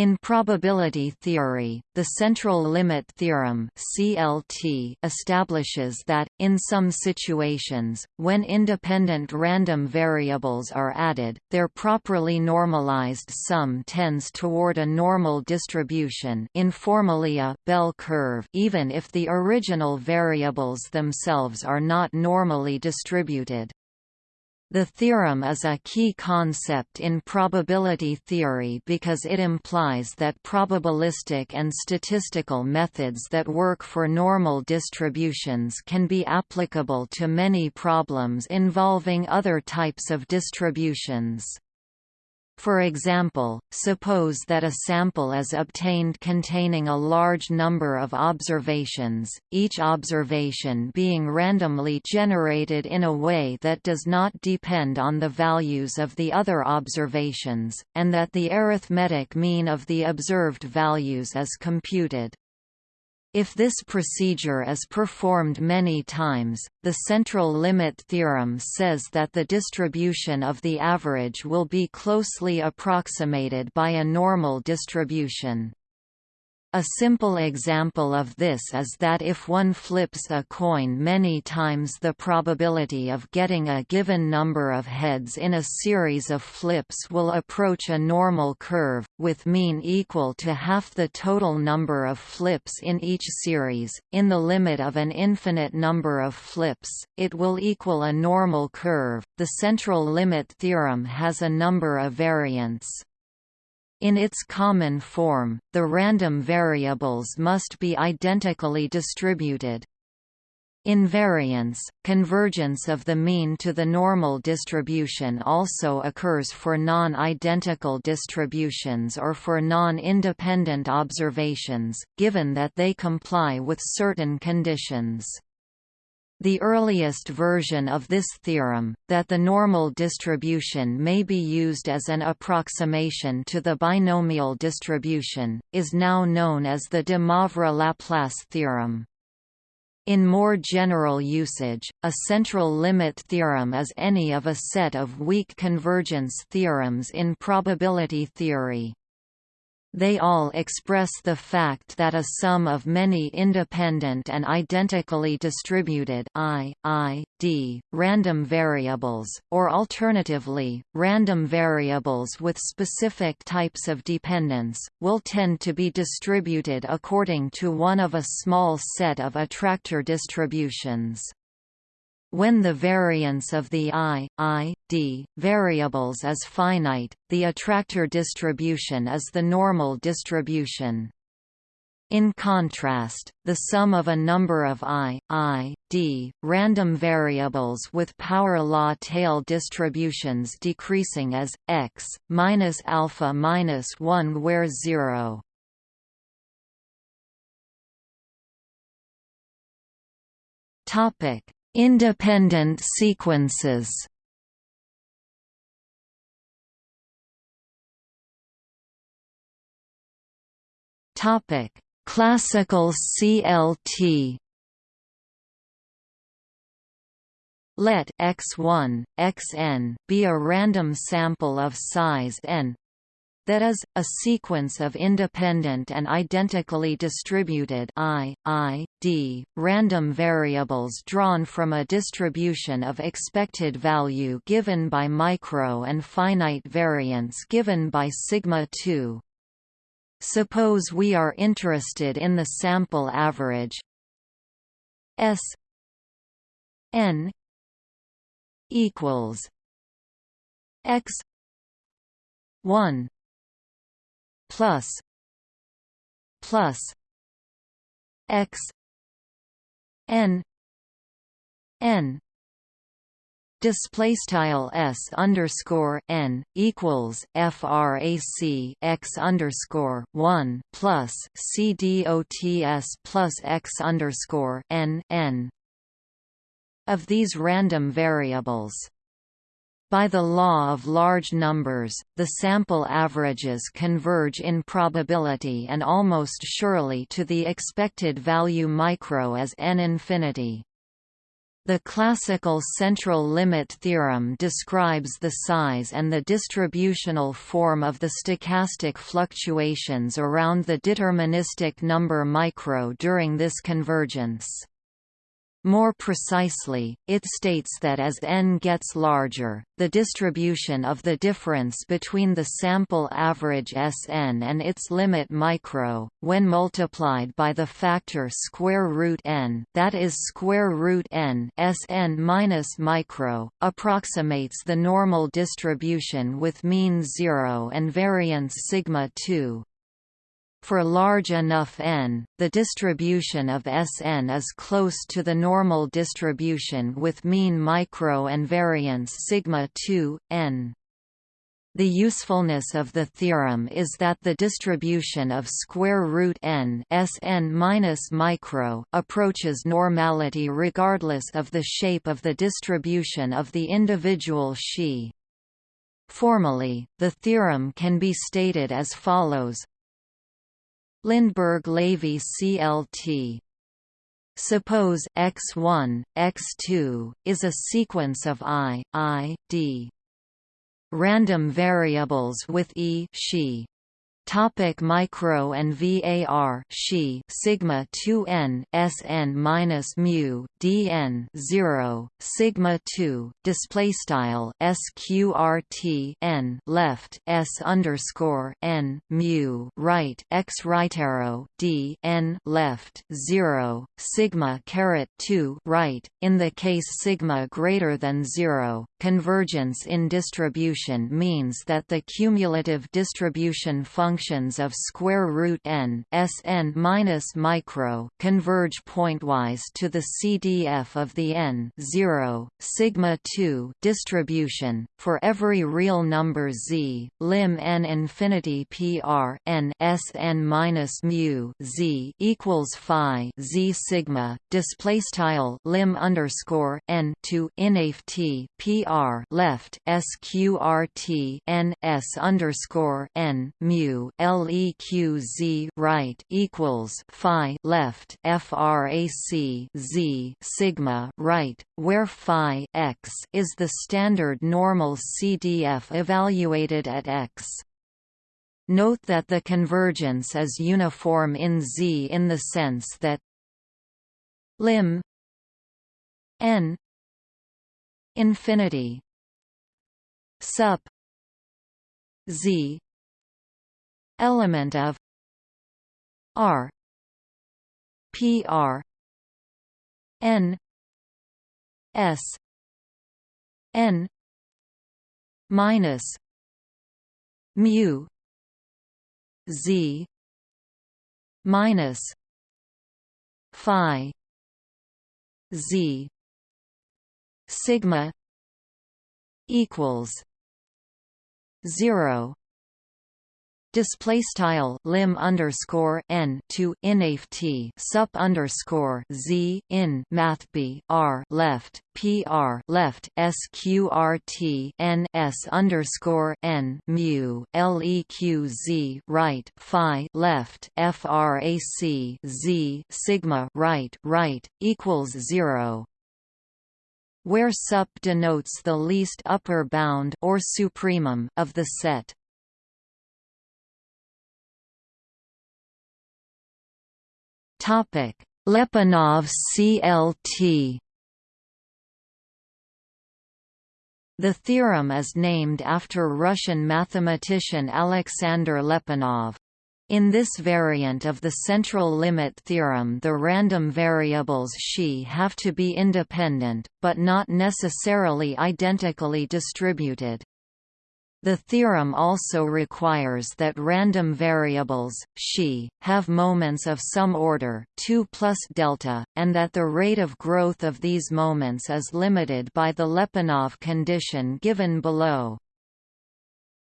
In probability theory, the central limit theorem (CLT) establishes that in some situations, when independent random variables are added, their properly normalized sum tends toward a normal distribution, informally a bell curve, even if the original variables themselves are not normally distributed. The theorem is a key concept in probability theory because it implies that probabilistic and statistical methods that work for normal distributions can be applicable to many problems involving other types of distributions. For example, suppose that a sample is obtained containing a large number of observations, each observation being randomly generated in a way that does not depend on the values of the other observations, and that the arithmetic mean of the observed values is computed. If this procedure is performed many times, the central limit theorem says that the distribution of the average will be closely approximated by a normal distribution. A simple example of this is that if one flips a coin many times the probability of getting a given number of heads in a series of flips will approach a normal curve, with mean equal to half the total number of flips in each series. In the limit of an infinite number of flips, it will equal a normal curve. The central limit theorem has a number of variants. In its common form, the random variables must be identically distributed. Invariance, convergence of the mean to the normal distribution also occurs for non-identical distributions or for non-independent observations, given that they comply with certain conditions. The earliest version of this theorem, that the normal distribution may be used as an approximation to the binomial distribution, is now known as the de Moivre-Laplace theorem. In more general usage, a central limit theorem is any of a set of weak convergence theorems in probability theory. They all express the fact that a sum of many independent and identically distributed I, I, D, random variables, or alternatively, random variables with specific types of dependence, will tend to be distributed according to one of a small set of attractor distributions. When the variance of the i, i, d, variables is finite, the attractor distribution is the normal distribution. In contrast, the sum of a number of i, i, d, random variables with power law tail distributions decreasing as x minus alpha minus 1 where 0 topic Independent sequences Topic: Classical CLT. Let x1, xn be a random sample of size n that is, a sequence of independent and identically distributed I, I, D, random variables drawn from a distribution of expected value given by micro and finite variance given by sigma 2. Suppose we are interested in the sample average S n equals x 1 plus plus x n n. Display style s underscore n equals frac x underscore one plus c dots plus x underscore n n. Of these random variables by the law of large numbers, the sample averages converge in probability and almost surely to the expected value micro as n infinity. The classical central limit theorem describes the size and the distributional form of the stochastic fluctuations around the deterministic number micro during this convergence. More precisely, it states that as n gets larger, the distribution of the difference between the sample average Sn and its limit micro, when multiplied by the factor square root n, that is square root n Sn minus micro, approximates the normal distribution with mean 0 and variance sigma 2. For large enough n, the distribution of Sn is close to the normal distribution with mean micro and variance sigma 2 n. The usefulness of the theorem is that the distribution of square root n Sn minus micro approaches normality regardless of the shape of the distribution of the individual Xi. Formally, the theorem can be stated as follows Lindeberg-Levy CLT Suppose x1, x2, is a sequence of i, i, d. Random variables with e xi Topic micro and VAR Xi sigma 2n Sn minus mu dn 0 sigma 2 display style sqrt n left s underscore n mu right x right arrow d n left 0 sigma caret 2 right in the case sigma greater than 0 convergence in distribution means that the cumulative distribution function functions of square root n Sn minus micro converge pointwise to the CDF of the n 0 sigma 2 distribution for every real number z lim n infinity pr n Sn minus mu z equals phi z sigma display style lim underscore n to inaf t pr left sqrt n s underscore n mu leq right equals phi left frac z sigma right, where phi x is the standard normal CDF evaluated at x. Note that the convergence is uniform in Z in the sense that lim n infinity sup z element of R P R N S N minus mu Z minus Phi Z sigma equals zero display style lim underscore n to inaf t sup underscore z in math b r left p r left sqrt n s underscore n mu leq z right phi left frac z sigma right right equals zero. Where sup denotes the least upper bound or supremum of the set Topic: Lyapunov CLT. The theorem is named after Russian mathematician Alexander Lyapunov. In this variant of the central limit theorem the random variables xi have to be independent, but not necessarily identically distributed. The theorem also requires that random variables, xi, have moments of some order 2 plus delta, and that the rate of growth of these moments is limited by the Lyapunov condition given below.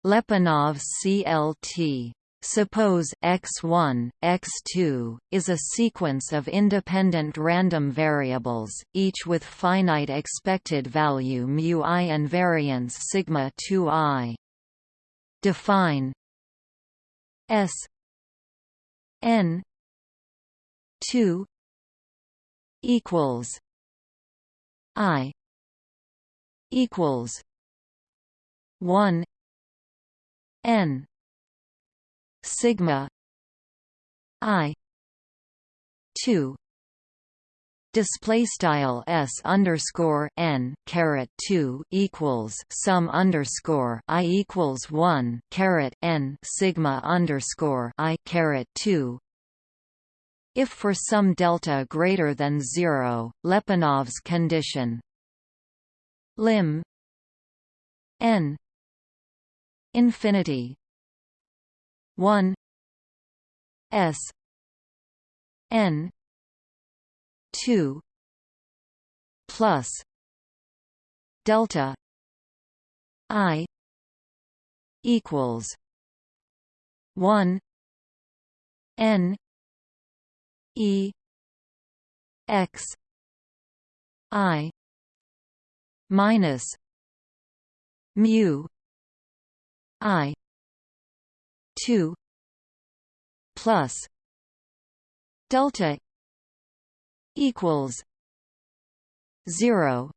Lyapunov CLT Suppose x1, x2, is a sequence of independent random variables, each with finite expected value mu i and variance sigma 2i. Define S n 2 equals I equals one N sigma I two display style s underscore n caret 2 equals sum underscore i equals 1 caret n sigma underscore i caret 2 if for some delta greater than 0 Lyapunov's condition lim n infinity 1 s n 2 plus delta i equals 1 n e x i minus mu i 2 plus. Delta equals 0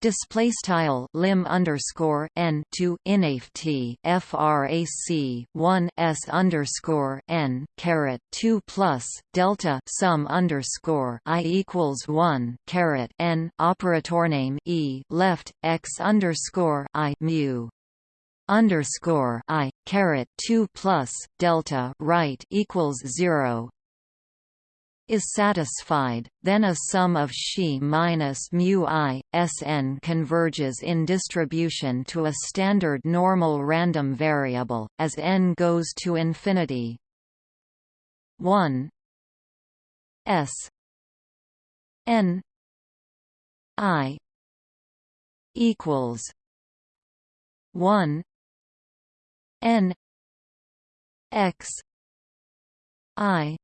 display style lim underscore n to inft frac 1 s underscore n caret 2 plus delta sum underscore i equals 1 caret n operator name e left x underscore i mu underscore i caret 2 plus delta right equals 0 is satisfied, then a sum of xi minus mu i, Sn converges in distribution to a standard normal random variable, as n goes to infinity. 1 s n i equals 1 n x i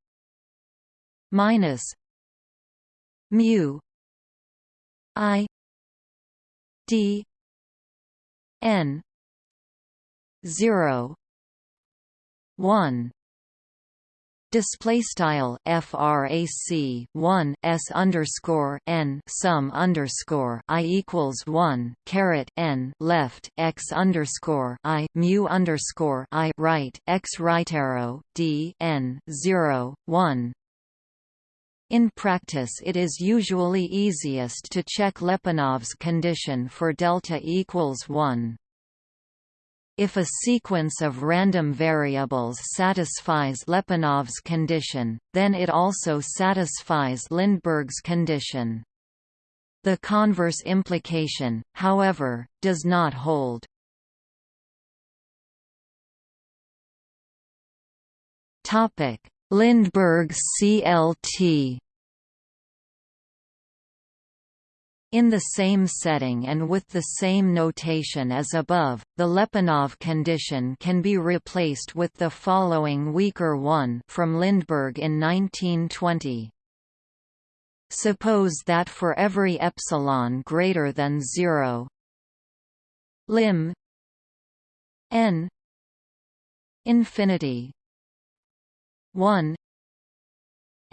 minus mu i d n 0 1 display style frac 1 s underscore n sum underscore i equals 1 caret n left x underscore i mu underscore i right x right arrow d n 0 1 in practice it is usually easiest to check Lyapunov's condition for delta equals 1. If a sequence of random variables satisfies Lyapunov's condition, then it also satisfies Lindeberg's condition. The converse implication, however, does not hold. Topic: Lindeberg CLT In the same setting and with the same notation as above, the Lyapunov condition can be replaced with the following weaker one from Lindeberg in 1920. Suppose that for every epsilon greater than 0 lim n infinity 1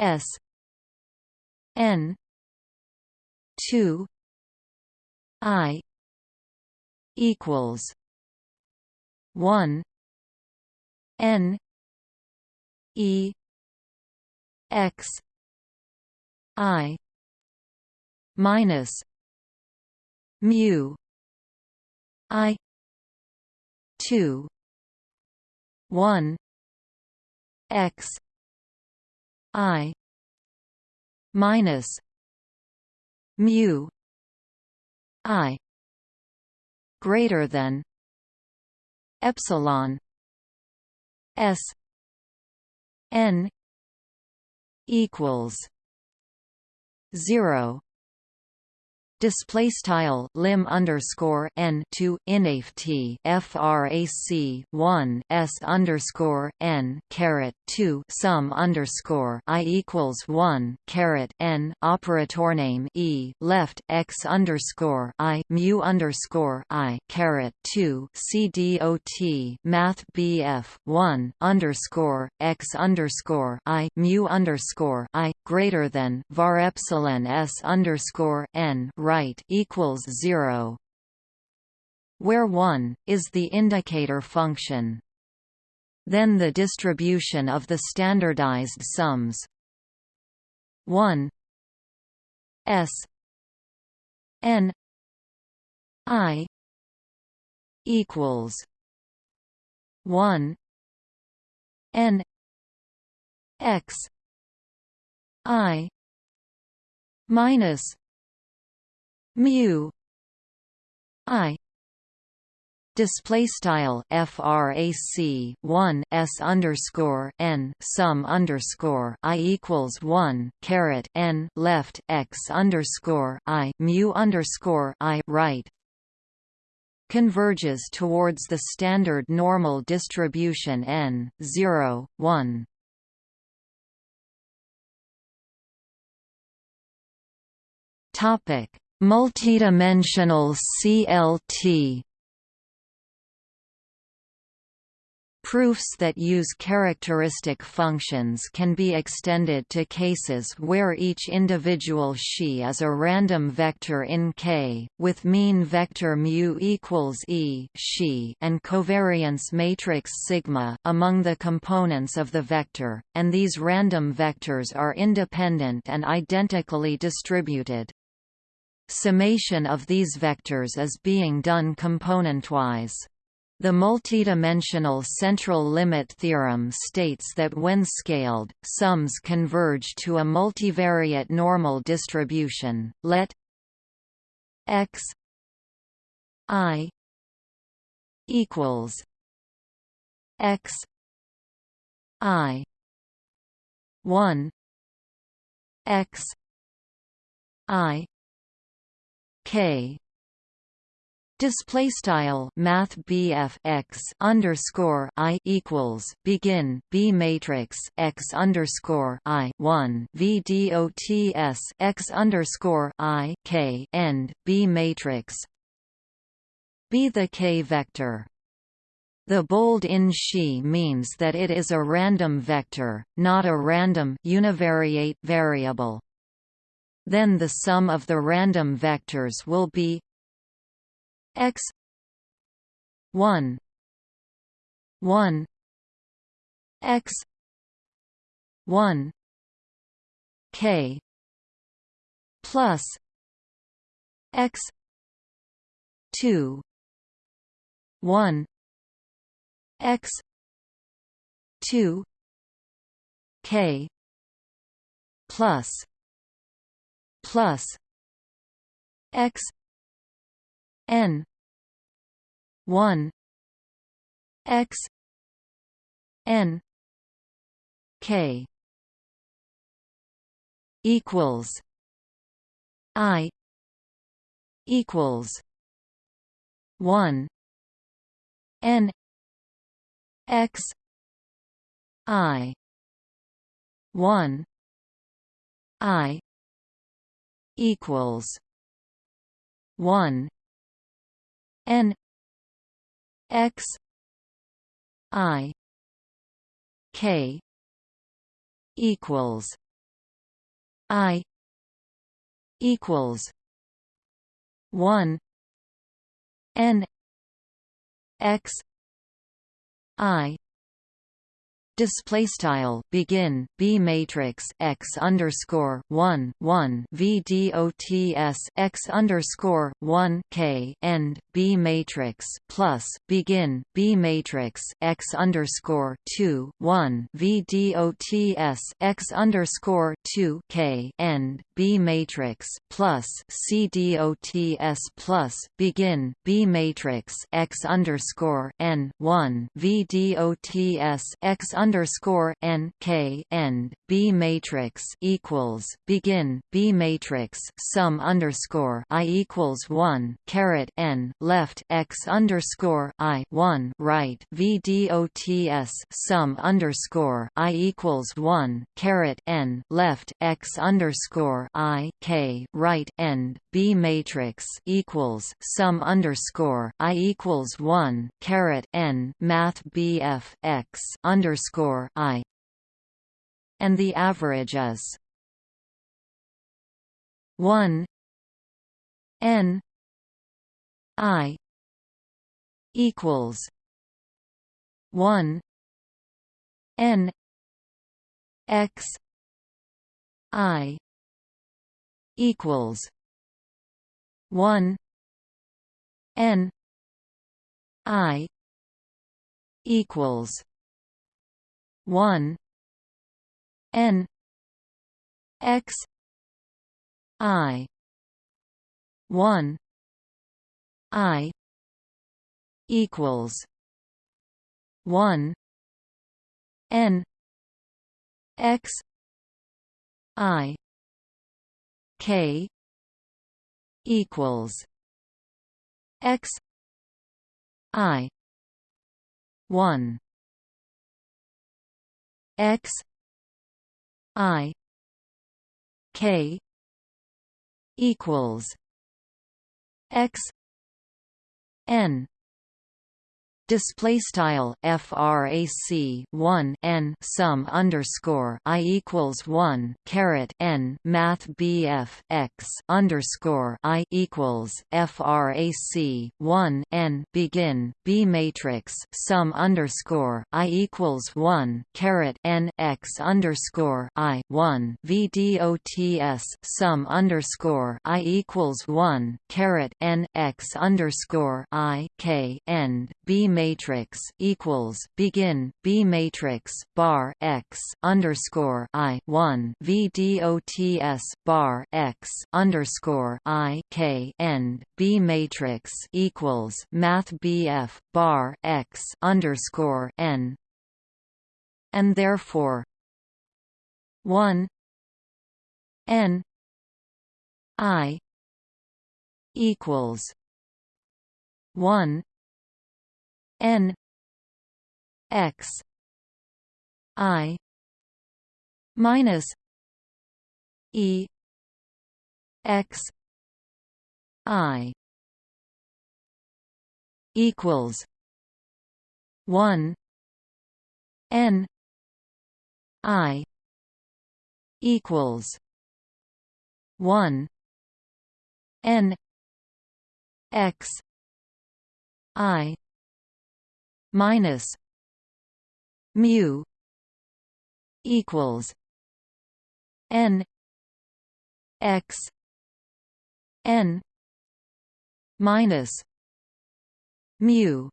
s n 2 i equals 1 n e x i minus mu i 2 1 x i minus mu i greater than epsilon s n equals 0 display style lim underscore n to inft frac 1 s underscore n caret 2 sum underscore i equals 1 caret n operator name e left x underscore i mu underscore i caret 2 cdot math bf 1 underscore x underscore i mu underscore i greater than var epsilon s underscore n right equals 0 where 1 is the indicator function then the distribution of the standardized sums. 1 s n i equals 1 n x i minus mu i display style frac 1 s underscore n sum underscore i equals 1 caret n left x underscore i mu underscore i right converges towards the standard normal distribution n 0 1 topic Multidimensional CLT Proofs that use characteristic functions can be extended to cases where each individual xi is a random vector in K, with mean vector mu equals e xi and covariance matrix sigma among the components of the vector, and these random vectors are independent and identically distributed. Summation of these vectors is being done componentwise. The multidimensional central limit theorem states that when scaled, sums converge to a multivariate normal distribution. Let x i equals x i 1 x i K. Display style math BF x underscore I equals begin B matrix x underscore I one V dots x underscore I K end B matrix. Be the K vector. The bold in she means that it is a random vector, not a random univariate variable then the sum of the random vectors will be x 1 1 x 1 k plus x 2 1 x 2 k plus plus x n 1 x n k equals i equals 1 n x i 1 i equals one N X I K equals I equals one N X I display style begin b matrix x underscore 1 1 v dots x underscore 1 k end b matrix plus begin b matrix x underscore 2 1 v dots x underscore 2 k end b matrix plus c dots plus begin b matrix x underscore n 1 v dots x underscore n k end B matrix equals begin B matrix sum underscore I equals one caret n left x underscore I one right V dots sum underscore I equals one caret n left x underscore I k right end B matrix equals sum underscore I equals one caret n Math BF x underscore I. And the average is 1 n. I. equals 1 n. X. I. equals 1 n. I. equals 1 n x i 1 i equals 1 n x i k equals x i 1 x i k equals x n display style frac 1 n sum underscore i equals 1 caret n math bf x underscore i equals frac 1 n begin b matrix sum underscore i equals 1 caret n x underscore i 1 v vdots sum underscore i equals 1 caret n x underscore i k end b matrix equals begin B matrix bar x underscore I one V dots bar x underscore I K end. B matrix equals Math BF bar x underscore N. And therefore one N I equals one n x i minus e x i equals 1 n i equals 1 n x i minus mu equals n x n minus mu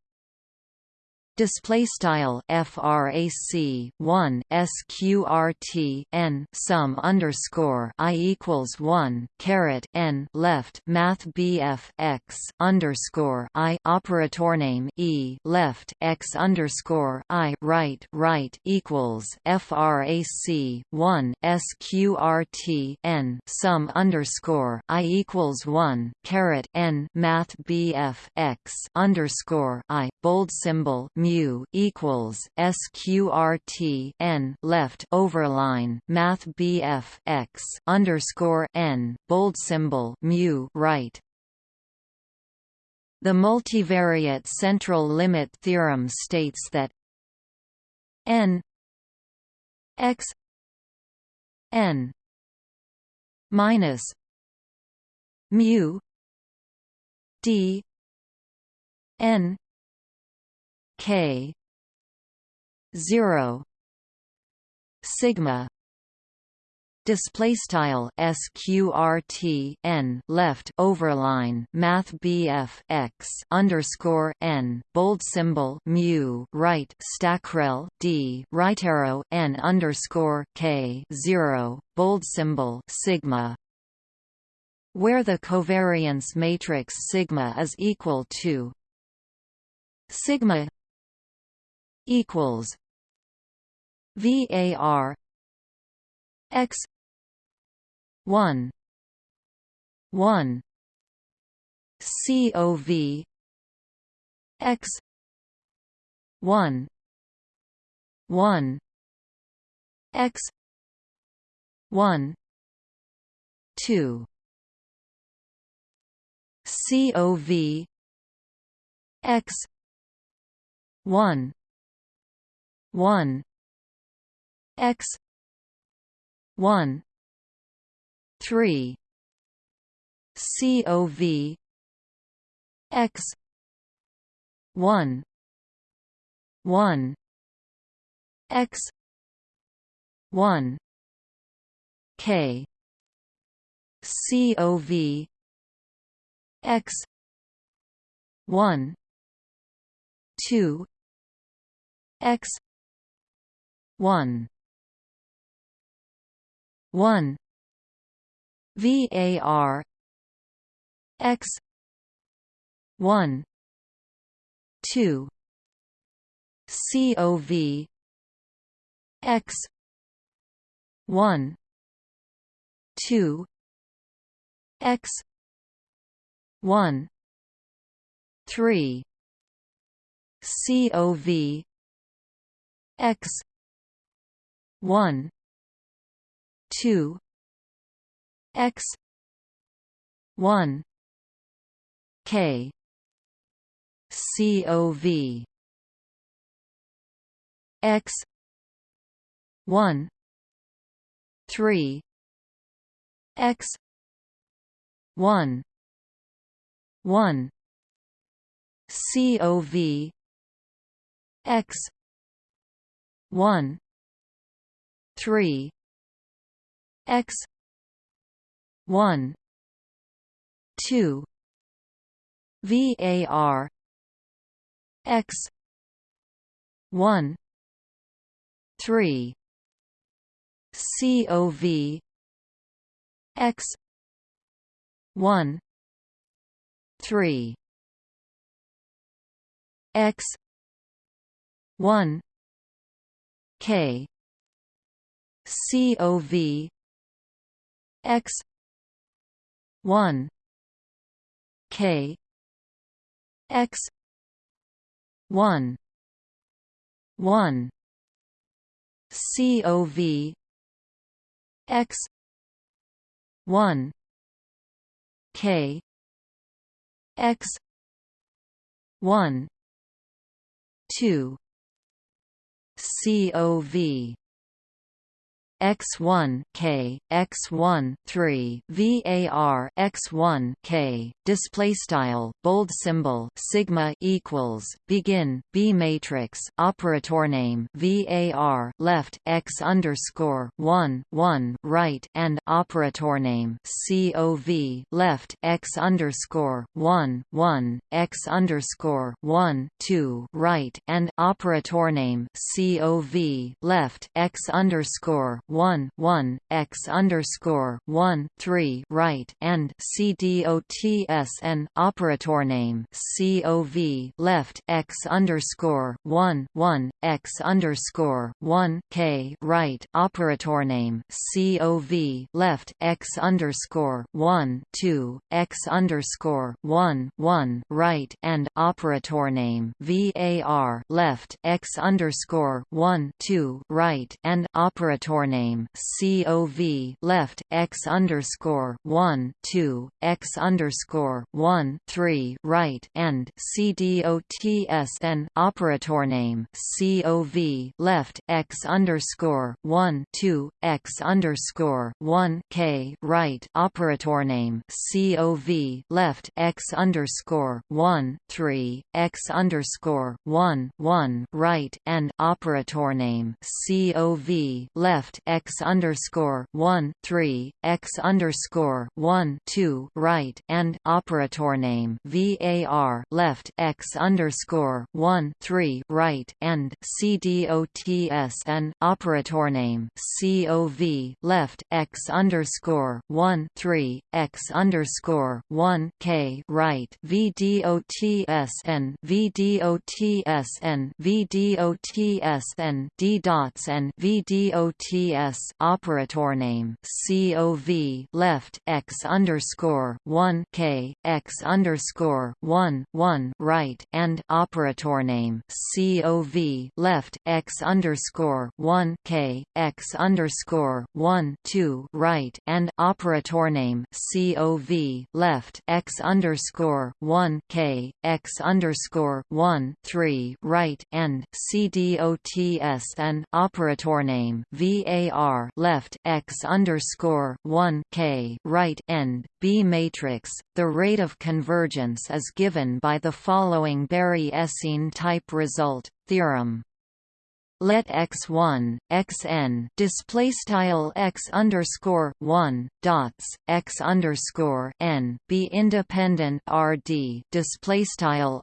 display style frac 1 sqrt n sum underscore i equals 1 caret n left math bf x underscore i operator name e left x underscore i right right equals frac 1 sqrt n sum underscore i equals 1 caret n math bf x underscore i bold symbol mu equals sqrt n left overline math bf x underscore n bold symbol mu right. The multivariate central limit theorem states that n x n minus mu d n k. 0 sigma. Display style sqrt n. Left overline. Math bf x underscore n. Bold symbol. Mu. Right. Stackrel d. Right arrow. N underscore k. 0 bold symbol. Sigma. Where the covariance matrix sigma is equal to sigma equals var x 1 1 cov x 1 1 x 1 2 COV X one one. X. one. Three. COV X. one. one. X. one. K. COV X. one. two. X one. One. VAR X. One. Two. COV X. One. Two. X. One. Three. COV X one two X one K COV X one three X one 1 COV X 1 3 X. 1 2 VAR X. 1 3 COV X. 1 3 x. 1 k cov x 1 k x 1 1 cov x 1 k x 1 2 COV x1 k x1 3 var x1 k display style bold symbol sigma equals begin b matrix operator name var left x underscore 1 1 right and operator name cov left x underscore 1 1 x underscore 1 2 right and operator name cov left x underscore 1 1 one x underscore 1 3 right and CDOTSN operator name COV left x underscore 1 1 x underscore 1 K right operator name COV left x underscore 1 2 x underscore 1 1 right and operator name VAR left x underscore 1 2 right and operator name name COV left x underscore one two x underscore one three right and CDOTSN operator name COV left x underscore one two x underscore one K right operator name COV left x underscore one three x underscore one one right and operator name COV left x underscore one three x underscore one two right and operator name var left x underscore one three right and cdots and operator name cov left x underscore one three x underscore one k right vdots and vdots and vdots and d dots and vdots operator name cov left x underscore one k x underscore one one right and operator name cov left x underscore one k x underscore one two right and operator name cov left x underscore one k x underscore one three right and cdots and operator name var left x underscore one k right end B matrix. The rate of convergence is given by the following Berry-Esseen type result theorem let x1 xn display x underscore 1 dots x underscore n be independent rd display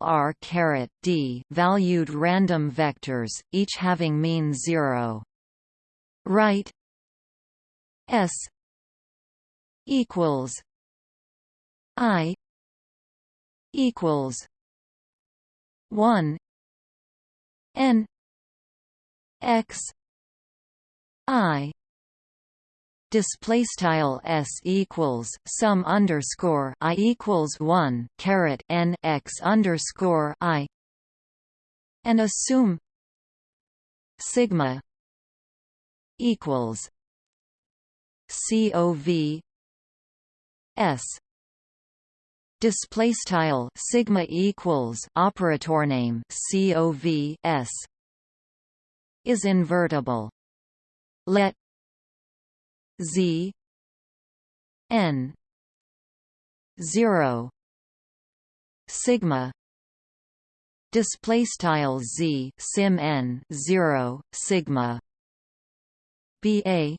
r caret d valued random vectors each having mean 0 right s equals i equals 1 n x i. Display style s equals sum underscore i equals one caret n x underscore i. And assume sigma equals cov s display style sigma equals operator name cov s is invertible. Let Z n 0 sigma display style z sim n 0 sigma ba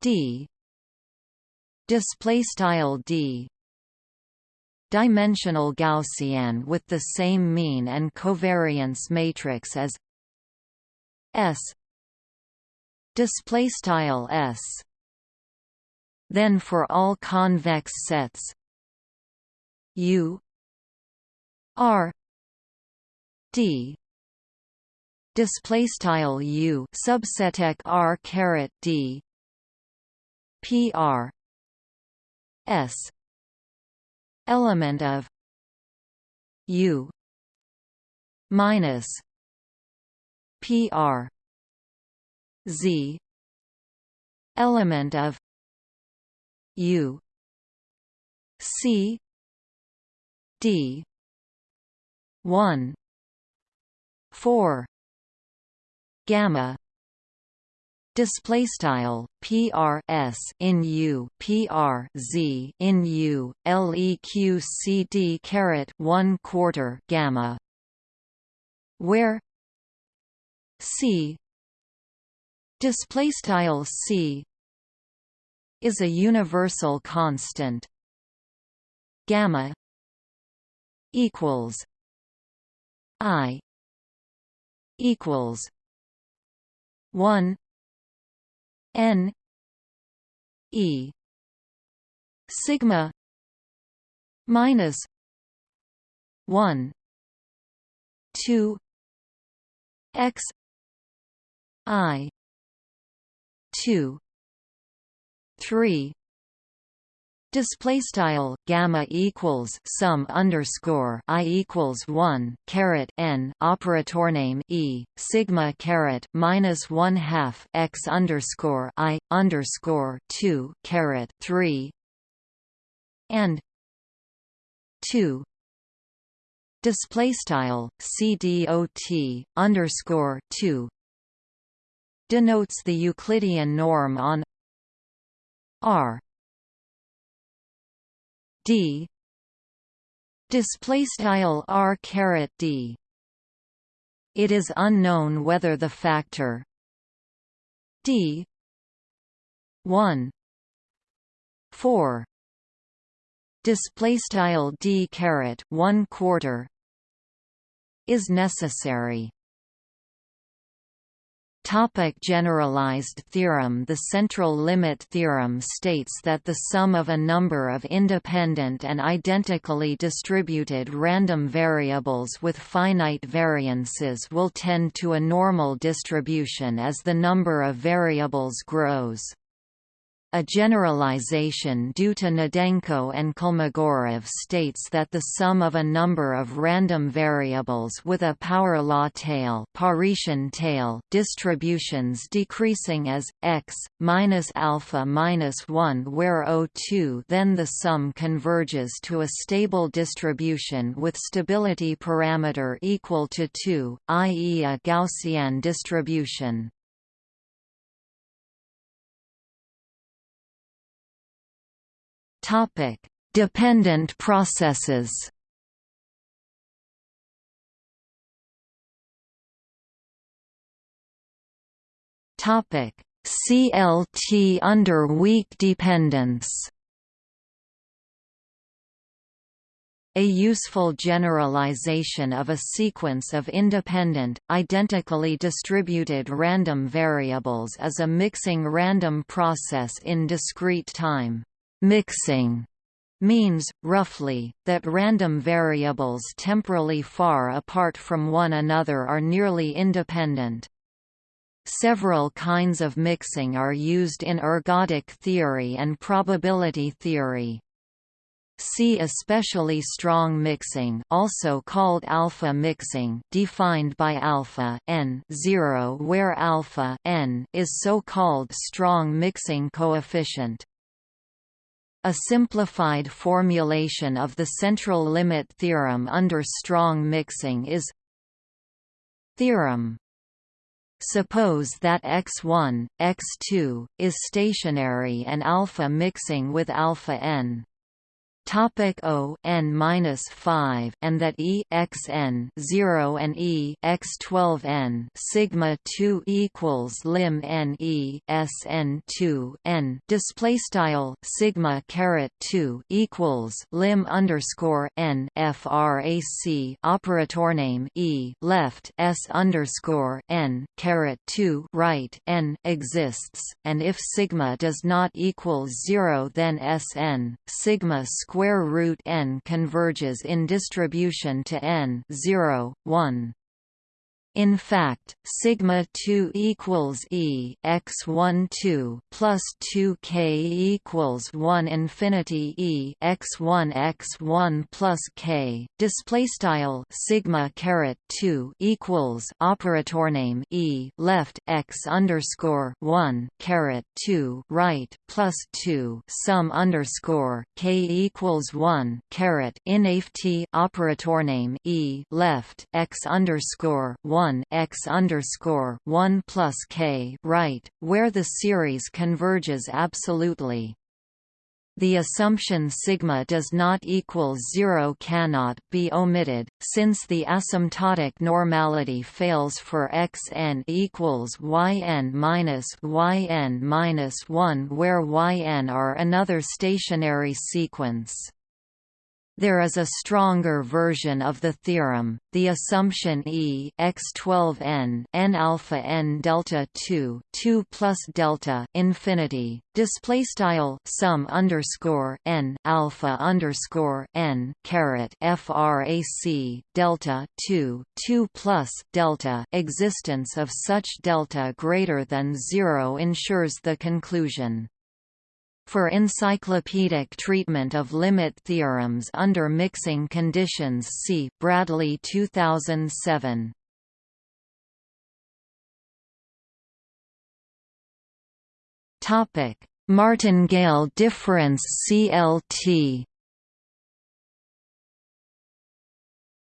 d display style d dimensional Gaussian with the same mean and covariance matrix as S display style S. Then for all convex sets U R D display style U subset R caret D. PR S. Element of U. Minus PR Z. Element of U. C. D. one. four gamma display style PR S in U PR Z in U LEQ CD caret 1 quarter gamma where C display style C is a universal constant. Gamma equals I equals 1 n e sigma minus 1 2 x I two three display style gamma equals sum underscore i equals 1 caret n operator name e sigma caret minus 1 half x underscore i underscore 2 caret 3 and 2 display style cdot underscore 2 denotes the Euclidean norm on R D. Display style R caret D. It is unknown whether the factor d 1 4 display style d caret 1 quarter is necessary Topic generalized theorem The central limit theorem states that the sum of a number of independent and identically distributed random variables with finite variances will tend to a normal distribution as the number of variables grows. A generalization due to Gnedenko and Kolmogorov states that the sum of a number of random variables with a power law tail, Paretian tail distributions decreasing as x minus alpha minus 1 where O2 then the sum converges to a stable distribution with stability parameter equal to 2, i.e. a Gaussian distribution. Topic: Dependent processes. Topic: CLT under weak dependence. A useful generalization of a sequence of independent, identically distributed random variables is a mixing random process in discrete time. Mixing means, roughly, that random variables temporally far apart from one another are nearly independent. Several kinds of mixing are used in ergodic theory and probability theory. See especially strong mixing also called alpha mixing defined by alpha n 0 where alpha n is so-called strong mixing coefficient. A simplified formulation of the central limit theorem under strong mixing is Theorem Suppose that x1, x2, is stationary and alpha mixing with alpha n. Topic O n minus five and that E x n zero and E x twelve n sigma two equals lim n E S n two n display style sigma caret two equals lim underscore n frac operator name E left S underscore n caret two right n exists, and if sigma does not equal zero then S n sigma square square root n converges in distribution to n 0, 1. In fact, sigma 2 equals e x 1 2 plus 2 k equals 1 infinity e x 1 x 1 plus k. Display style sigma caret 2 equals operator name e left x underscore 1 caret 2 right plus 2 sum underscore k equals 1 caret inft operator name e left x underscore 1 1 x underscore 1 plus k right, where the series converges absolutely. The assumption sigma does not equal zero cannot be omitted, since the asymptotic normality fails for xn equals yn minus yn minus 1 where yn are another stationary sequence. There is a stronger version of the theorem, the assumption E x12n n alpha n delta 2 2 plus delta infinity display style sum underscore n alpha underscore n caret frac delta 2 2 plus delta existence of such delta greater than zero ensures the conclusion for encyclopedic treatment of limit theorems under mixing conditions see Bradley 2007. Topic: Martingale difference CLT.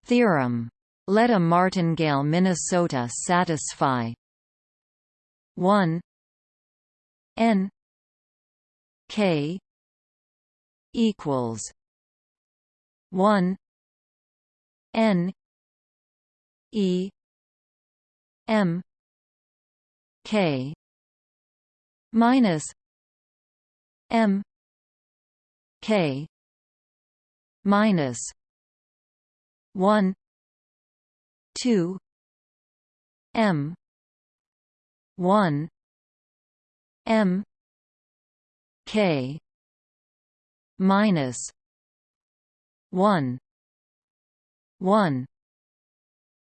Theorem. Let a martingale Minnesota satisfy 1 n K equals one N E M K minus m k minus 1 2 m 1 m k minus 1 1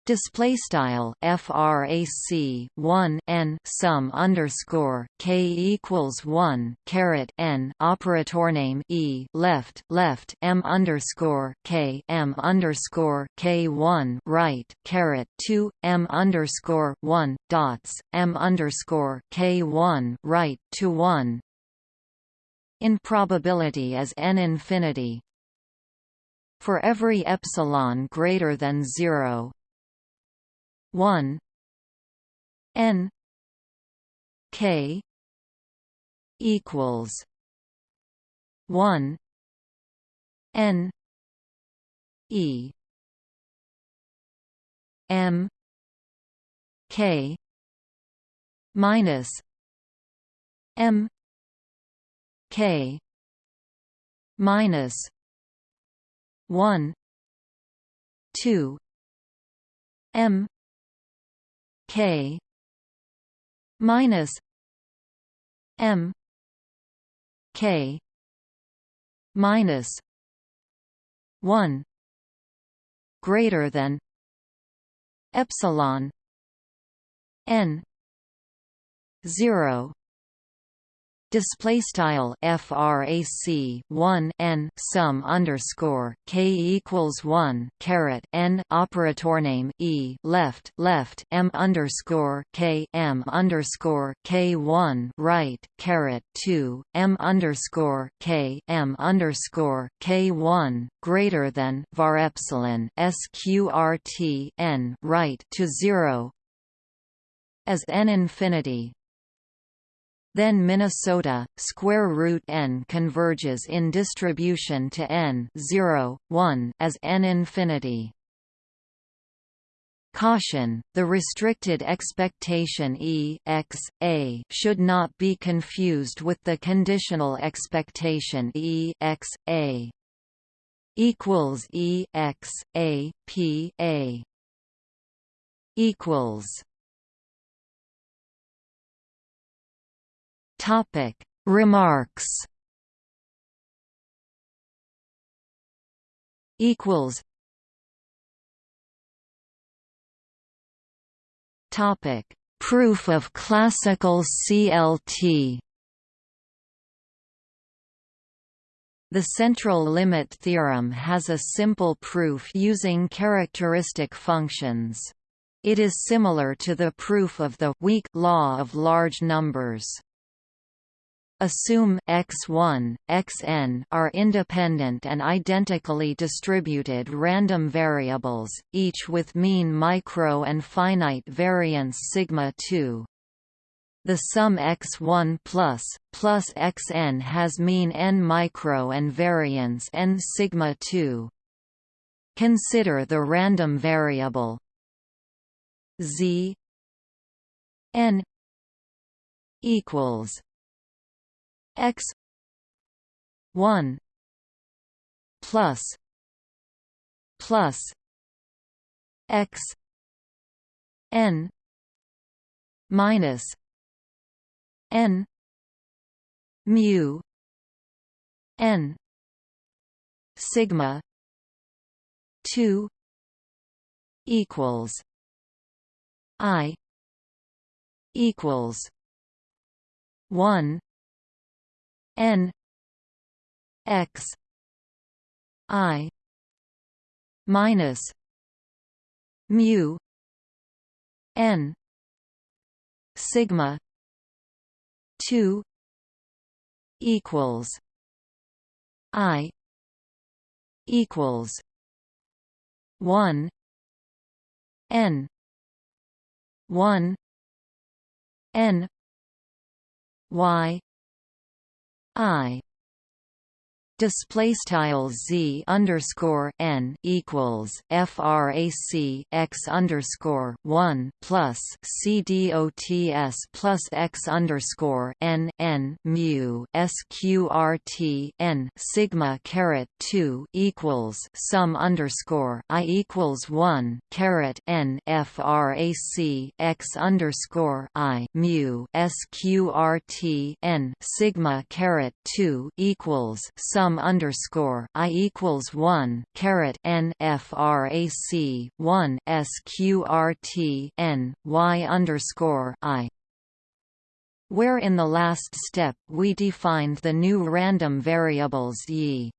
Display style frac 1 n sum underscore k equals 1 caret n operator name e left left m underscore k m underscore k 1 right caret 2 m underscore 1 dots m underscore k 1 right to 1 in probability as n infinity for every epsilon greater than 0 1 n k equals 1 n e m k minus m k. Minus 1 2 m K. Minus M K. Minus one greater than epsilon n zero display style frac 1 n sum underscore k equals 1 caret n operator name e left left m underscore k m underscore k 1 right caret 2 m underscore k m underscore k 1 greater than var epsilon sqrt n right to 0 as n infinity then Minnesota, square root n converges in distribution to n 0, 1 as n infinity. Caution, the restricted expectation E x, a should not be confused with the conditional expectation E x, a equals E x, a, p, a equals Topic. Remarks. Equals. Topic. Proof of classical CLT The central limit theorem has a simple proof using characteristic functions. It is similar to the proof of the weak law of large numbers. Assume x1, xn are independent and identically distributed random variables, each with mean micro and finite variance sigma 2. The sum x1 plus, plus xn has mean n micro and variance n sigma 2. Consider the random variable z n equals x 1 plus plus x n minus n mu n sigma 2 equals i equals 1 n x i minus mu n sigma 2 equals i equals 1 n 1 n y I display style z underscore n equals frac x underscore one plus c dots plus x underscore n n mu sqrt n sigma caret two equals sum underscore i equals one caret n frac x underscore i mu sqrt n sigma caret two equals sum sum underscore i equals one caret n frac one sqrt n y underscore i. Where in the last step we defined the new random variables y.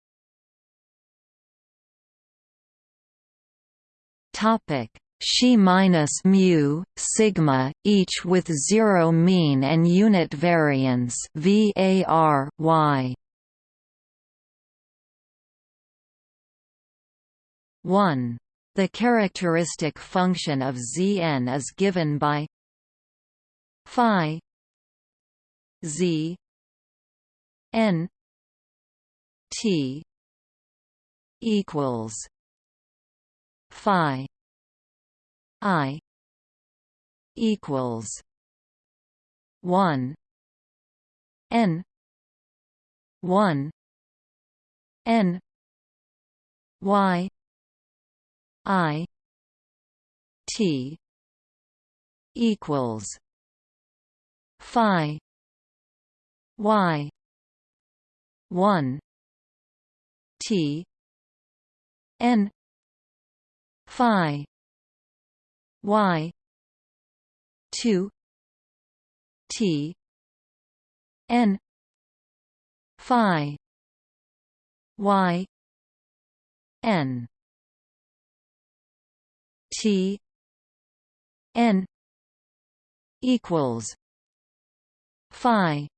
Topic. Xi minus mu sigma each with zero mean and unit variance var y 1. The characteristic function of Zn is given by phi z n t equals phi i equals 1 n 1 n y I T equals Phi Y one T N Phi Y two T N Phi Y N T N equals Phi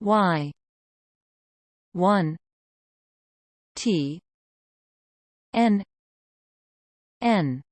Y one T N N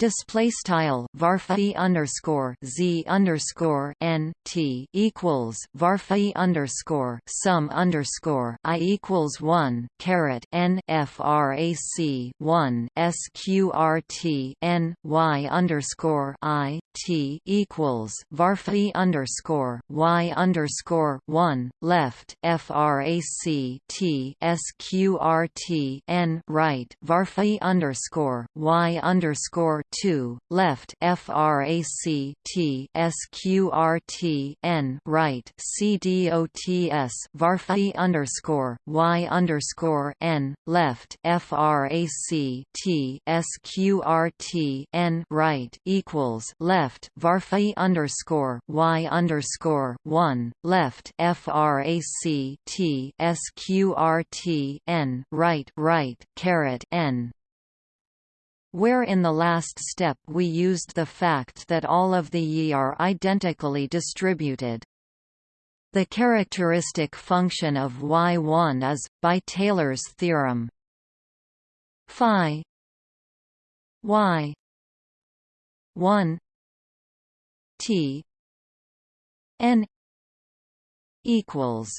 display style varphi underscore z underscore n t equals varphi underscore sum underscore i equals one caret n frac one sqrt n y underscore i t equals varphi underscore y underscore one left frac t sqrt n right varphi underscore y underscore 2 left frac t sqrt n right cdots varphi underscore y underscore n left frac t sqrt n right equals left varphi underscore y underscore one left frac t sqrt n right right caret n where in the last step we used the fact that all of the yi are identically distributed. The characteristic function of y1 is, by Taylor's theorem, phi y 1 t n equals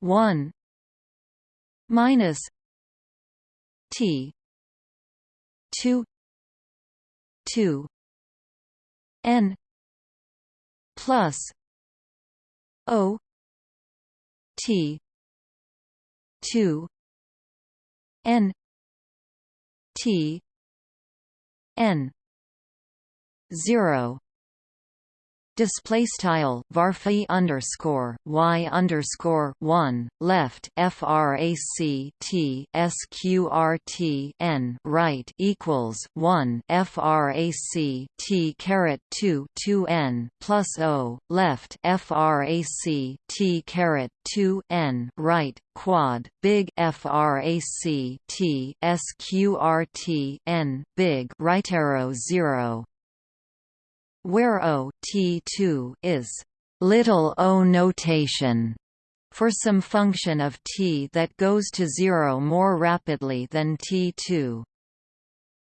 1 minus t two two N plus O T two N T N zero display style varphi underscore y underscore one left frac t sqrt n right equals one frac t caret two two n plus o left frac t caret two n right quad big frac t sqrt n big right arrow zero where O T2 is little o notation for some function of t that goes to zero more rapidly than t2.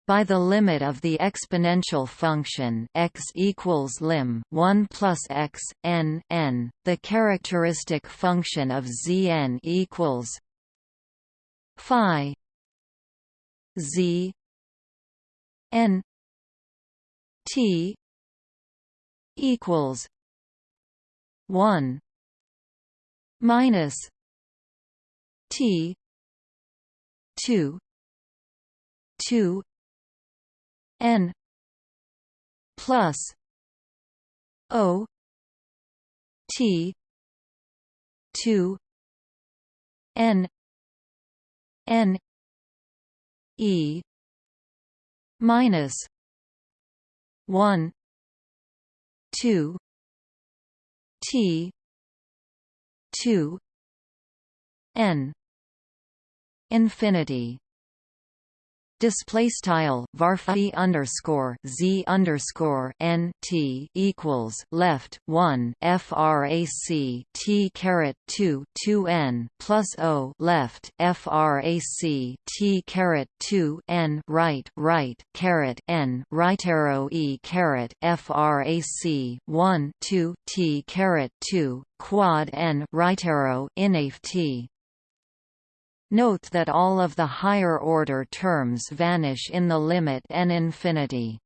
by the limit of the exponential function x equals lim 1 plus x n n, the characteristic function of Zn equals phi z n t equals 1 minus t 2 2 n plus o t 2 n n e minus 1 2 t 2 n infinity display style varphi underscore z underscore n t equals left one frac t caret 2 2 n plus o left frac t caret 2 n right right caret n right arrow e caret frac 1 2 t caret 2 quad n right arrow inaf t Note that all of the higher-order terms vanish in the limit n infinity.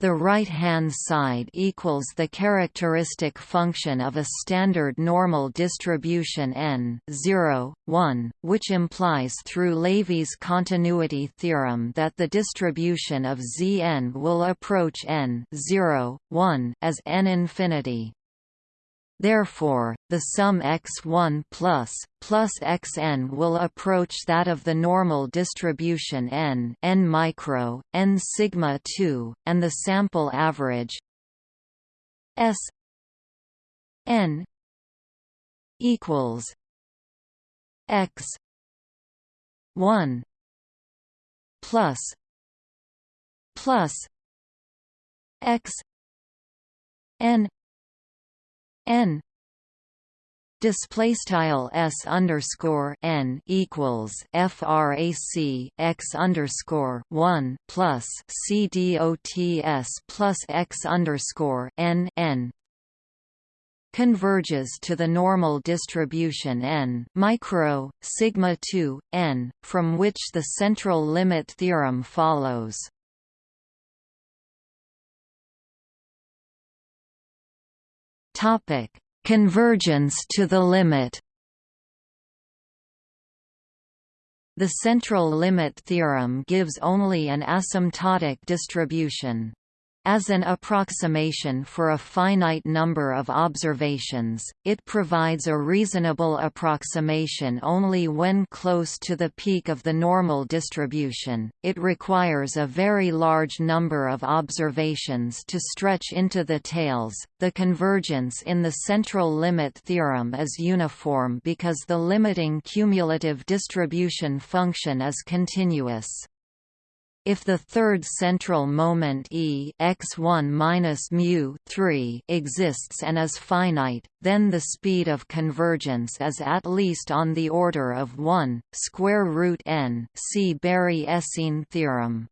The right-hand side equals the characteristic function of a standard normal distribution n 0, 1, which implies through Levy's continuity theorem that the distribution of Zn will approach n 0, 1 as n infinity. Therefore, the sum x1 plus, plus xn will approach that of the normal distribution n, n micro, n sigma 2, and the sample average s n equals x 1 plus plus x n n. Display style s underscore n equals frac x underscore one plus c dots plus x underscore n n. converges to the normal distribution n micro sigma 2 n from which the central limit theorem follows Topic: Convergence to the limit. The central limit theorem gives only an asymptotic distribution as an approximation for a finite number of observations, it provides a reasonable approximation only when close to the peak of the normal distribution. It requires a very large number of observations to stretch into the tails. The convergence in the central limit theorem is uniform because the limiting cumulative distribution function is continuous. If the third central moment E x1 minus mu 3 exists and is finite, then the speed of convergence is at least on the order of 1 square root n. See Berry-Esseen theorem.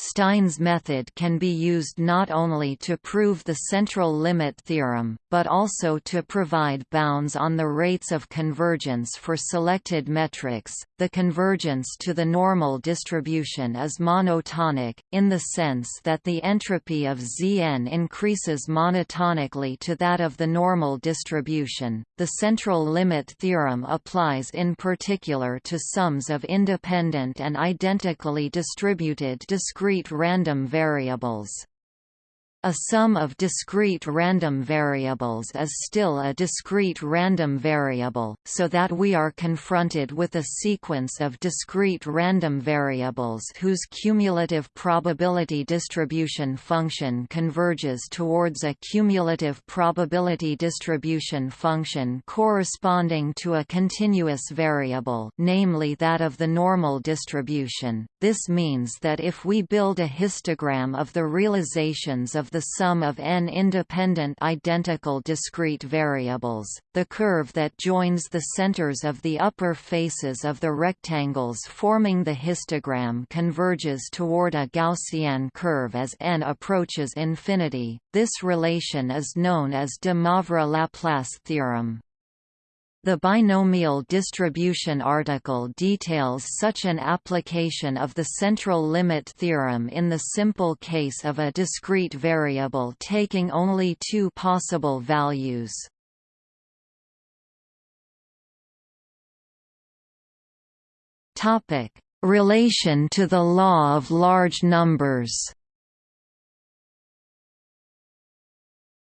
Stein's method can be used not only to prove the central limit theorem, but also to provide bounds on the rates of convergence for selected metrics. The convergence to the normal distribution is monotonic, in the sense that the entropy of Zn increases monotonically to that of the normal distribution. The central limit theorem applies in particular to sums of independent and identically distributed discrete discrete random variables. A sum of discrete random variables is still a discrete random variable, so that we are confronted with a sequence of discrete random variables whose cumulative probability distribution function converges towards a cumulative probability distribution function corresponding to a continuous variable namely that of the normal distribution. This means that if we build a histogram of the realizations of the sum of n independent identical discrete variables. The curve that joins the centers of the upper faces of the rectangles forming the histogram converges toward a Gaussian curve as n approaches infinity. This relation is known as de Moivre-Laplace theorem. The binomial distribution article details such an application of the central limit theorem in the simple case of a discrete variable taking only two possible values. Relation to the law of large numbers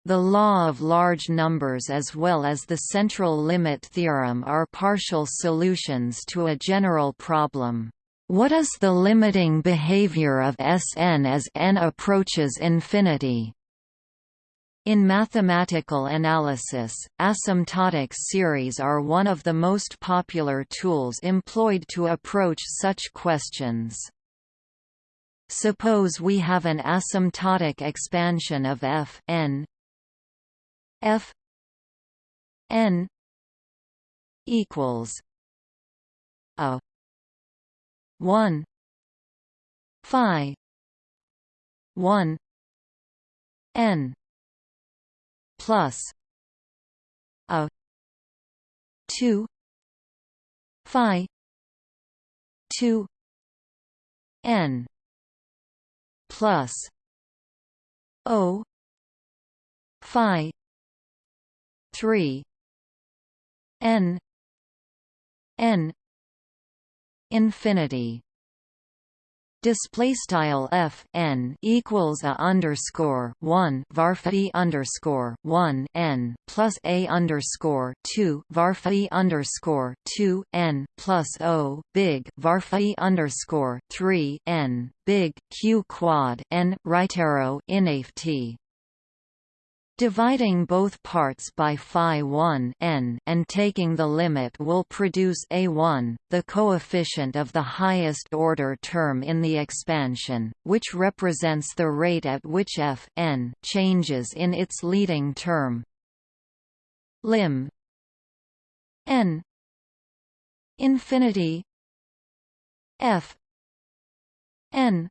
The law of large numbers as well as the central limit theorem are partial solutions to a general problem. What is the limiting behavior of Sn as n approaches infinity? In mathematical analysis, asymptotic series are one of the most popular tools employed to approach such questions. Suppose we have an asymptotic expansion of f n F N equals a one Phi one N plus a two Phi two N plus O Phi three. N. N. Infinity. Display style f n equals a underscore one varphi underscore one n plus a underscore two varphi underscore two n plus o big varphi underscore three n big q quad n right arrow inft Dividing both parts by phi 1 n and taking the limit will produce a1, the coefficient of the highest order term in the expansion, which represents the rate at which f n changes in its leading term. Lim n infinity f n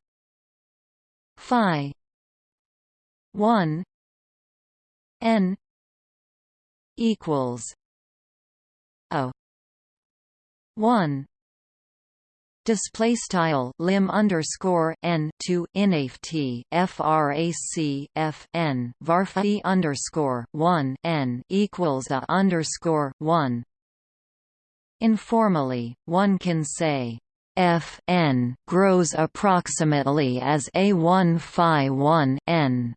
phi 1 n equals a 1 display style lim underscore n to inft frac f n varphi underscore 1 n equals a underscore 1 informally one can say f n grows approximately as a 1 phi 1 n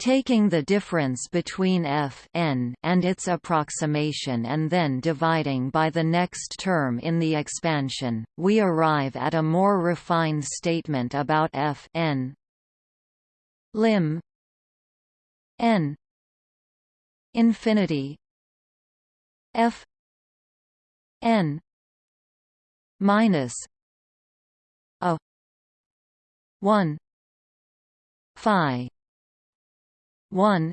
Taking the difference between f n and its approximation and then dividing by the next term in the expansion, we arrive at a more refined statement about f n. Lim. N. Infinity. F. N. Minus a 1 phi 1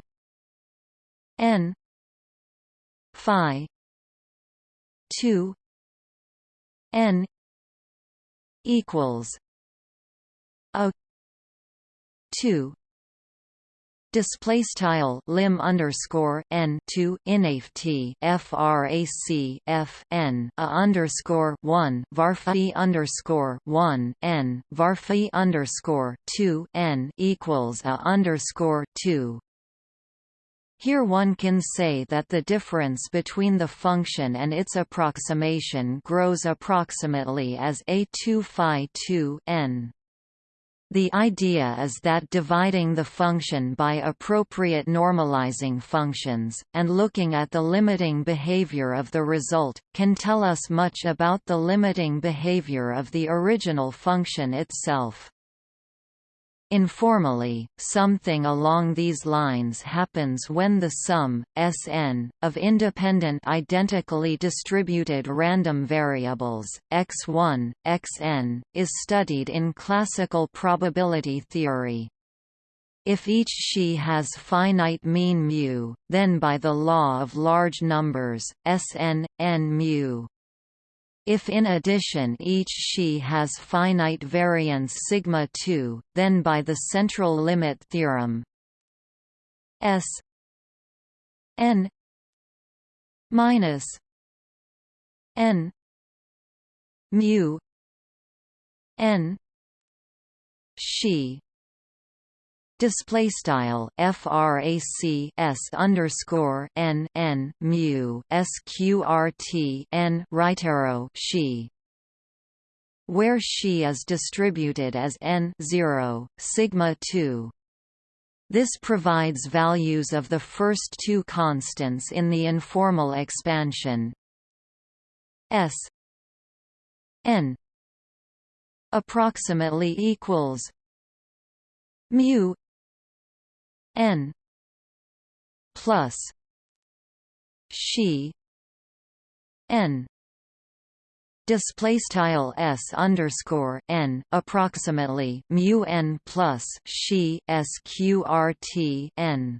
n phi 2 n equals a 2 display style lim underscore n to inft frac f n a underscore one varphi underscore one n varphi underscore two n equals a underscore two here one can say that the difference between the function and its approximation grows approximately as a2 phi 2 n. The idea is that dividing the function by appropriate normalizing functions, and looking at the limiting behavior of the result, can tell us much about the limiting behavior of the original function itself. Informally, something along these lines happens when the sum, Sn, of independent identically distributed random variables, x1, xn, is studied in classical probability theory. If each Xi has finite mean mu, then by the law of large numbers, Sn, n mu. If in addition each Xi has finite variance sigma 2, then by the central limit theorem S n minus n mu n Xi display style frac s underscore n n mu sqrt n right arrow Xi where Xi is distributed as n 0 sigma 2 this provides values of the first two constants in the informal expansion. S n approximately equals mu n plus she n display style s underscore n approximately mu n plus Xi sqrt n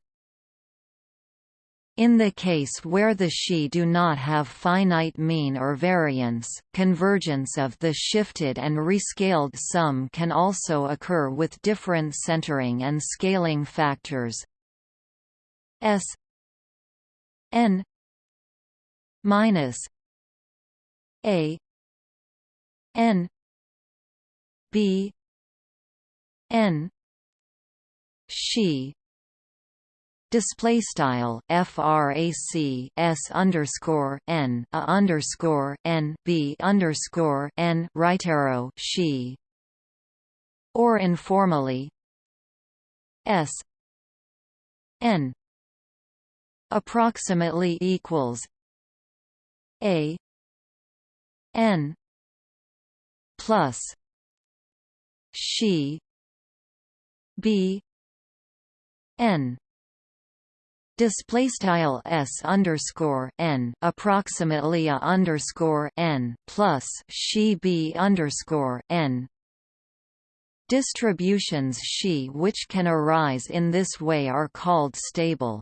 in the case where the Xi do not have finite mean or variance, convergence of the shifted and rescaled sum can also occur with different centering and scaling factors. S n minus a n b n Xi display style frac s underscore n a underscore n b underscore n right arrow Xi or informally s n approximately equals a n plus Xi b n display s underscore n approximately a underscore n plus Xi b underscore n distributions she which can arise in this way are called stable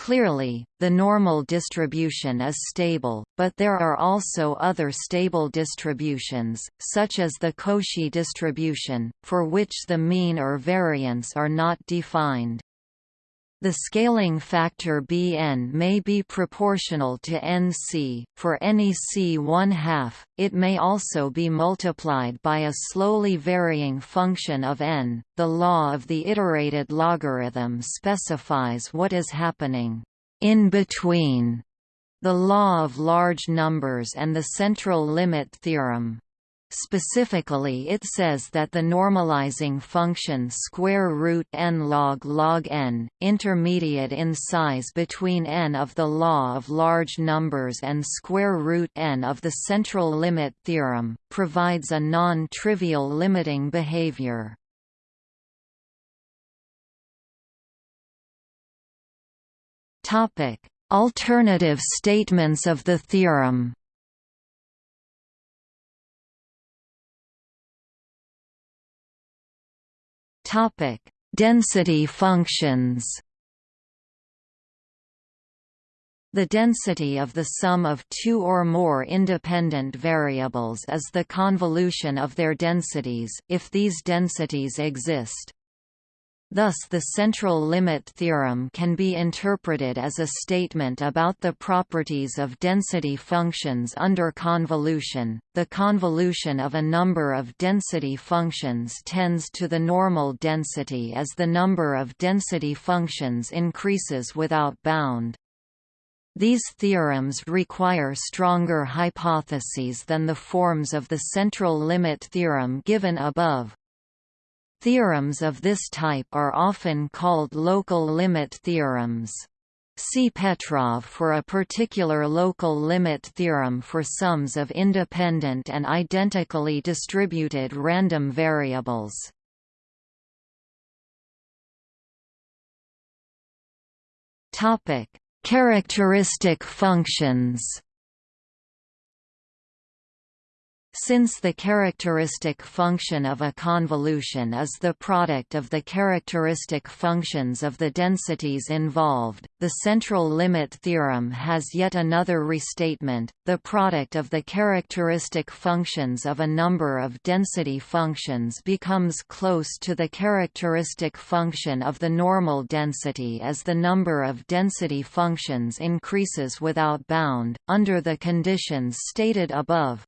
Clearly, the normal distribution is stable, but there are also other stable distributions, such as the Cauchy distribution, for which the mean or variance are not defined. The scaling factor Bn may be proportional to Nc, for any c 1 half, it may also be multiplied by a slowly varying function of n. The law of the iterated logarithm specifies what is happening in between the law of large numbers and the central limit theorem. Specifically it says that the normalizing function square root n log log n, intermediate in size between n of the law of large numbers and square root n of the central limit theorem, provides a non-trivial limiting behavior. Alternative statements of the theorem Topic: Density functions. The density of the sum of two or more independent variables is the convolution of their densities, if these densities exist. Thus the central limit theorem can be interpreted as a statement about the properties of density functions under convolution. The convolution of a number of density functions tends to the normal density as the number of density functions increases without bound. These theorems require stronger hypotheses than the forms of the central limit theorem given above. Theorems of this type are often called local limit theorems. See Petrov for a particular local limit theorem for sums of independent and identically distributed random variables. Topic: Characteristic functions. Since the characteristic function of a convolution is the product of the characteristic functions of the densities involved, the central limit theorem has yet another restatement. The product of the characteristic functions of a number of density functions becomes close to the characteristic function of the normal density as the number of density functions increases without bound, under the conditions stated above.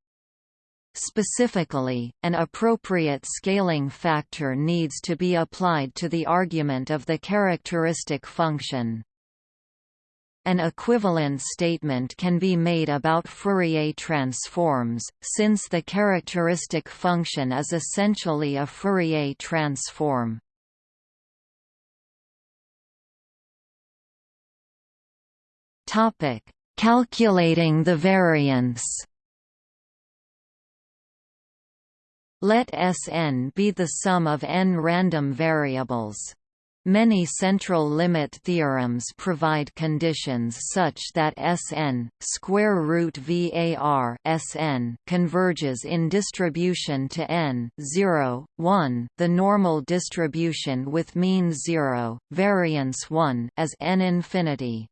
Specifically, an appropriate scaling factor needs to be applied to the argument of the characteristic function. An equivalent statement can be made about Fourier transforms, since the characteristic function is essentially a Fourier transform. Calculating the variance Let Sn be the sum of n random variables. Many central limit theorems provide conditions such that Sn square root var Sn converges in distribution to n 0, 1, the normal distribution with mean 0, variance 1 as n infinity.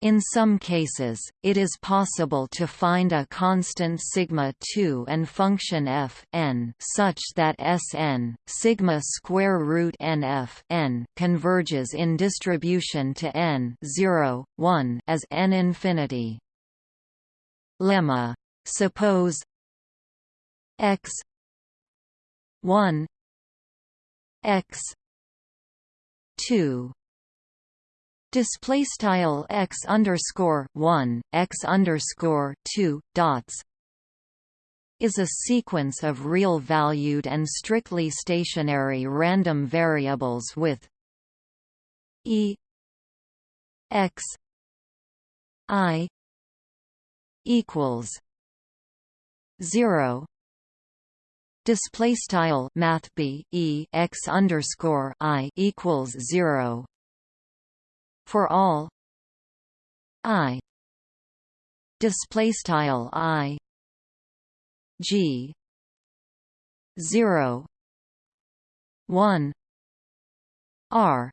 In some cases, it is possible to find a constant sigma 2 and function f n such that Sn sigma square root nf n converges in distribution to n 0, 1 as n infinity. Lemma. Suppose x 1 x 2 display style x underscore 1 x underscore 2 dots is a sequence of real valued and strictly stationary random variables with e x i equals 0 display style math b e x underscore i equals 0 for all. I. Display style i. G. 0 1 r.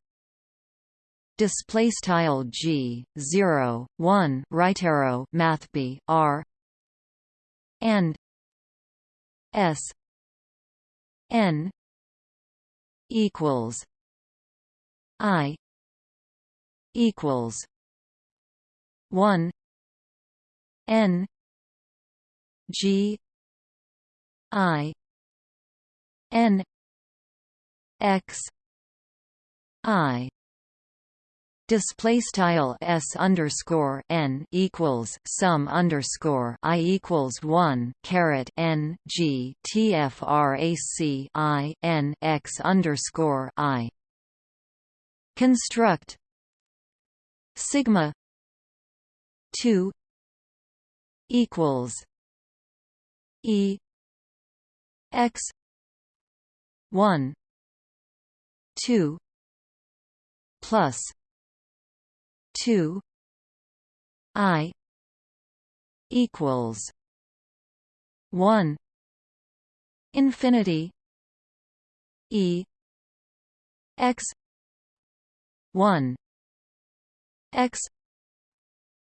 Display style g. 0 1 right arrow. Math b. R. And s. N. Equals i equals one N G I N X I Display style s underscore n equals sum underscore i equals one caret n g tfrac i n x underscore i. Construct sigma 2 equals e x 1 2 plus 2 i equals 1 infinity e x 1 x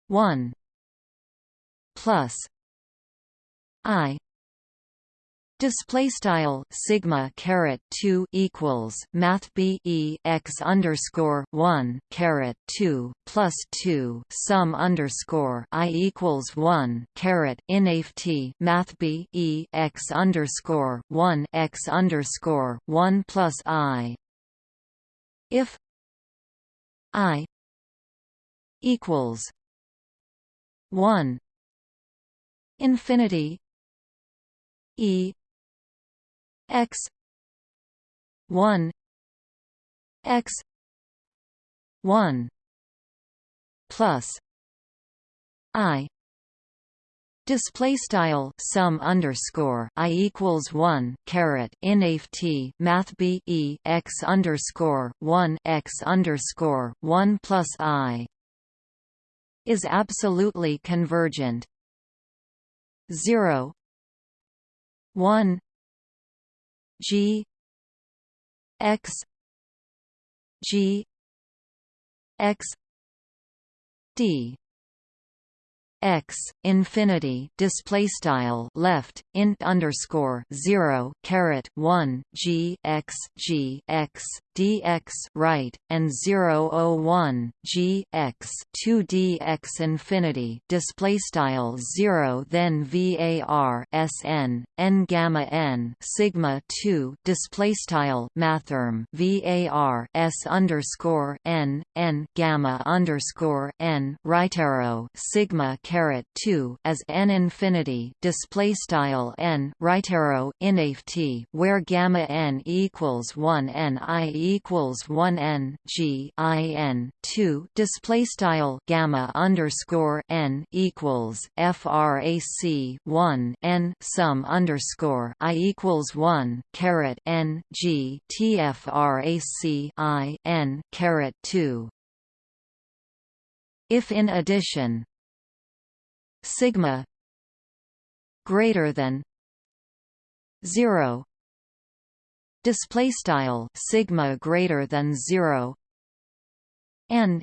1 plus i Display style sigma caret two equals math b e x underscore one caret two plus two sum underscore i equals one caret inft math b e x underscore one x underscore one plus i. If i equals one infinity E x one x one plus I Display style sum underscore i equals one caret inft math b e x underscore one x underscore one plus i is absolutely convergent. Zero. 1 g. X. G. X. D. X infinity display style left int underscore zero caret one g x g x dx right and 001 g x 2 dx infinity display style 0 then var sn n gamma n sigma 2 display style mathrm var s underscore n n gamma underscore n right arrow sigma caret 2 as n infinity display style n right arrow inft where gamma n equals 1 n i equals one n g i n two display style gamma underscore n equals frac one n sum underscore i equals one caret n g tfrac i n caret two. If in addition sigma greater than 0 display style sigma greater than 0 n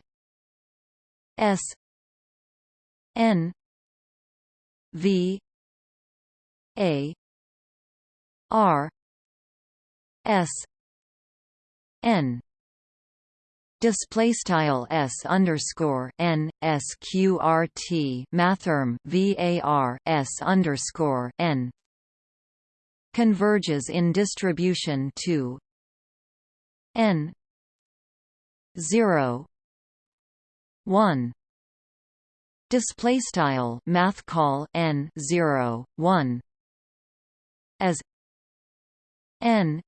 s n v a r s n. Display style s underscore n sqrt mathrm var s underscore n converges in distribution to n 0 1 display style math call n 0 1 as n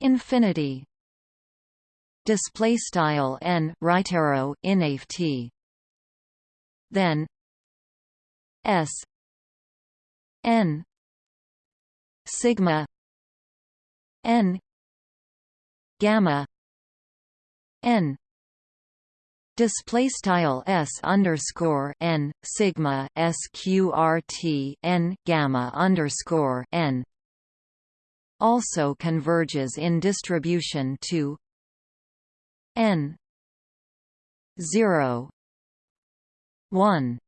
infinity display style n right arrow inft then s n sigma n gamma n. Display style s underscore n sigma sqrt n gamma underscore n. Also converges in distribution to n 0 1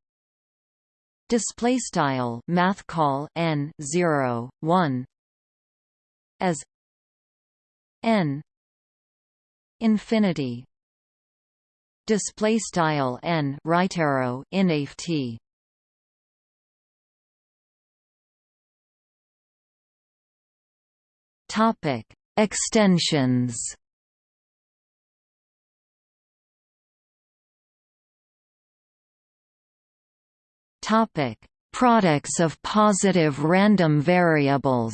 display style math call n 0 1 as n infinity. Display style n right arrow inft topic extensions Topic: Products of positive random variables.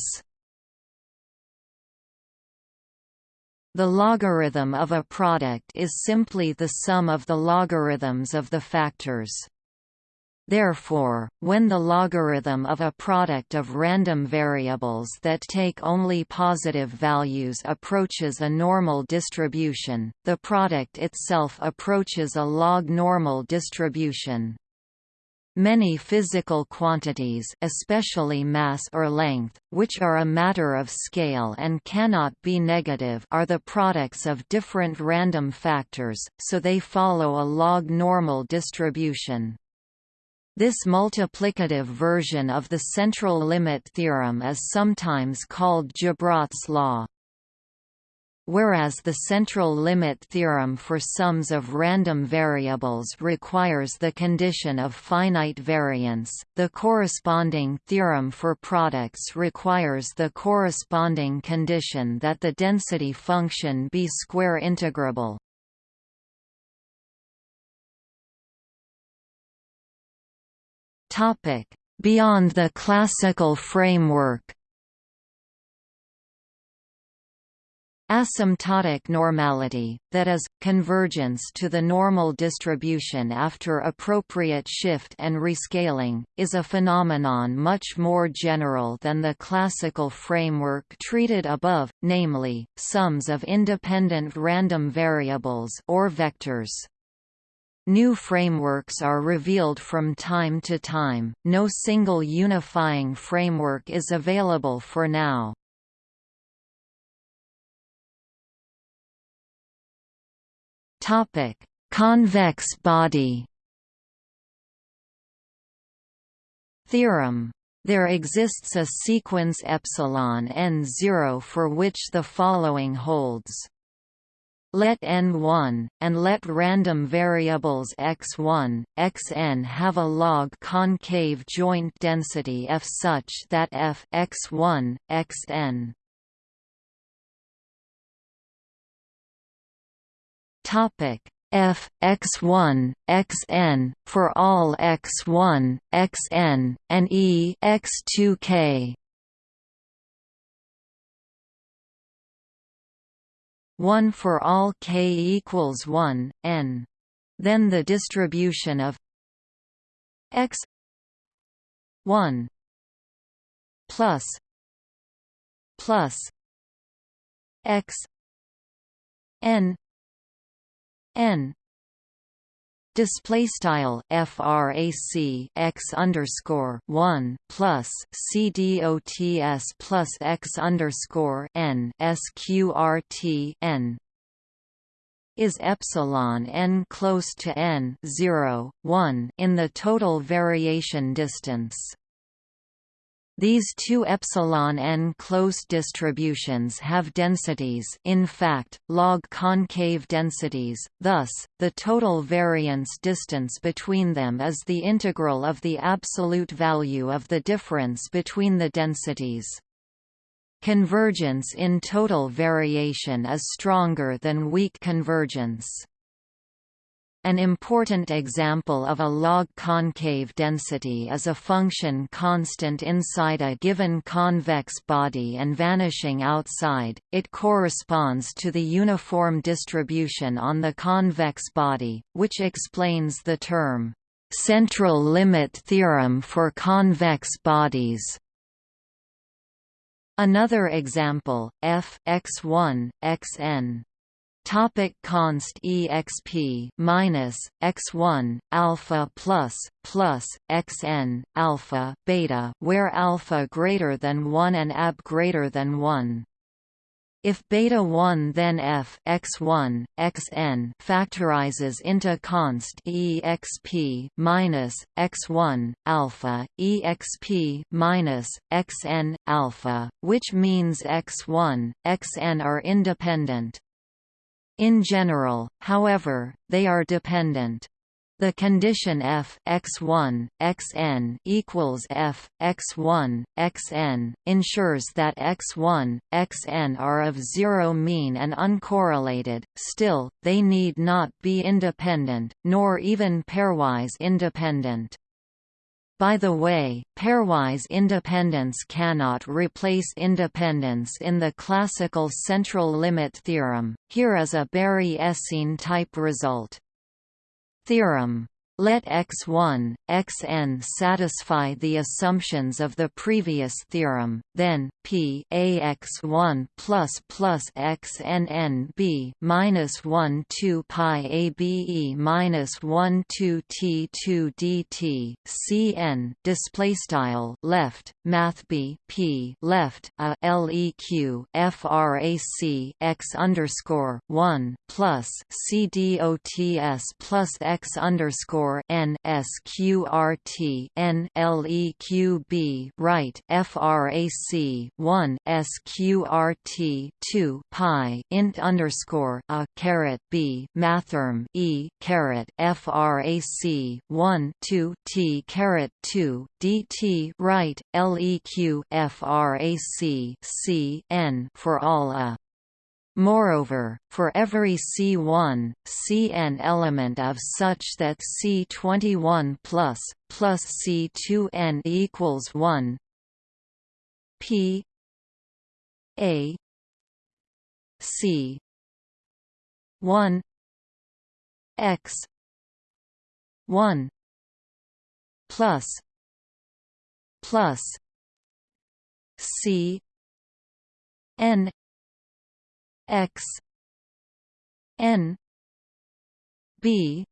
The logarithm of a product is simply the sum of the logarithms of the factors. Therefore, when the logarithm of a product of random variables that take only positive values approaches a normal distribution, the product itself approaches a log normal distribution. Many physical quantities especially mass or length, which are a matter of scale and cannot be negative are the products of different random factors, so they follow a log normal distribution. This multiplicative version of the central limit theorem is sometimes called Gibrat's law whereas the central limit theorem for sums of random variables requires the condition of finite variance, the corresponding theorem for products requires the corresponding condition that the density function be square integrable. Beyond the classical framework Asymptotic normality, that is, convergence to the normal distribution after appropriate shift and rescaling, is a phenomenon much more general than the classical framework treated above, namely, sums of independent random variables or vectors. New frameworks are revealed from time to time, no single unifying framework is available for now. Convex body. Theorem. There exists a sequence epsilon n0 for which the following holds. Let n1, and let random variables x1, xn have a log concave joint density f such that f x1, xn topic f x1 xn for all x1 xn and e x2k 1 for all k equals 1, n. Then the distribution of x 1 plus plus x n n. Display style frac x underscore 1 plus c dots plus x underscore n sqrt n. Is epsilon n close to n 0 1 in the total variation distance these two epsilon n close distributions have densities in fact, log concave densities, thus, the total variance distance between them is the integral of the absolute value of the difference between the densities. Convergence in total variation is stronger than weak convergence. An important example of a log concave density is a function constant inside a given convex body and vanishing outside. It corresponds to the uniform distribution on the convex body, which explains the term central limit theorem for convex bodies. Another example, f x1, xn Topic const exp minus x1 alpha plus plus xn alpha beta where alpha greater than 1 and ab greater than 1 if beta 1 then f x1 xn factorizes into const exp minus x1 alpha exp minus xn alpha, which means x1 xn are independent. In general, however, they are dependent. The condition f x1 xn equals f x1 xn ensures that x1 xn are of zero mean and uncorrelated. Still, they need not be independent, nor even pairwise independent. By the way, pairwise independence cannot replace independence in the classical central limit theorem. Here is a Berry-Esseen type result. Theorem let X1, Xn satisfy the assumptions of the previous theorem, then P ax1 plus plus xnn b minus 1 2 pi abe minus 1 2 t 2 dt cn display style left math b p left a leq frac x underscore 1 plus c plus x underscore underscore n sqrt n right frac 1 sqrt 2 pi int underscore a caret b mathrm e caret frac 1 2 t caret 2 dt right leq frac c n for all a Moreover, for every C1, Cn element of such that C21 plus plus C2n equals 1 P A C 1 X 1 plus plus C N x n b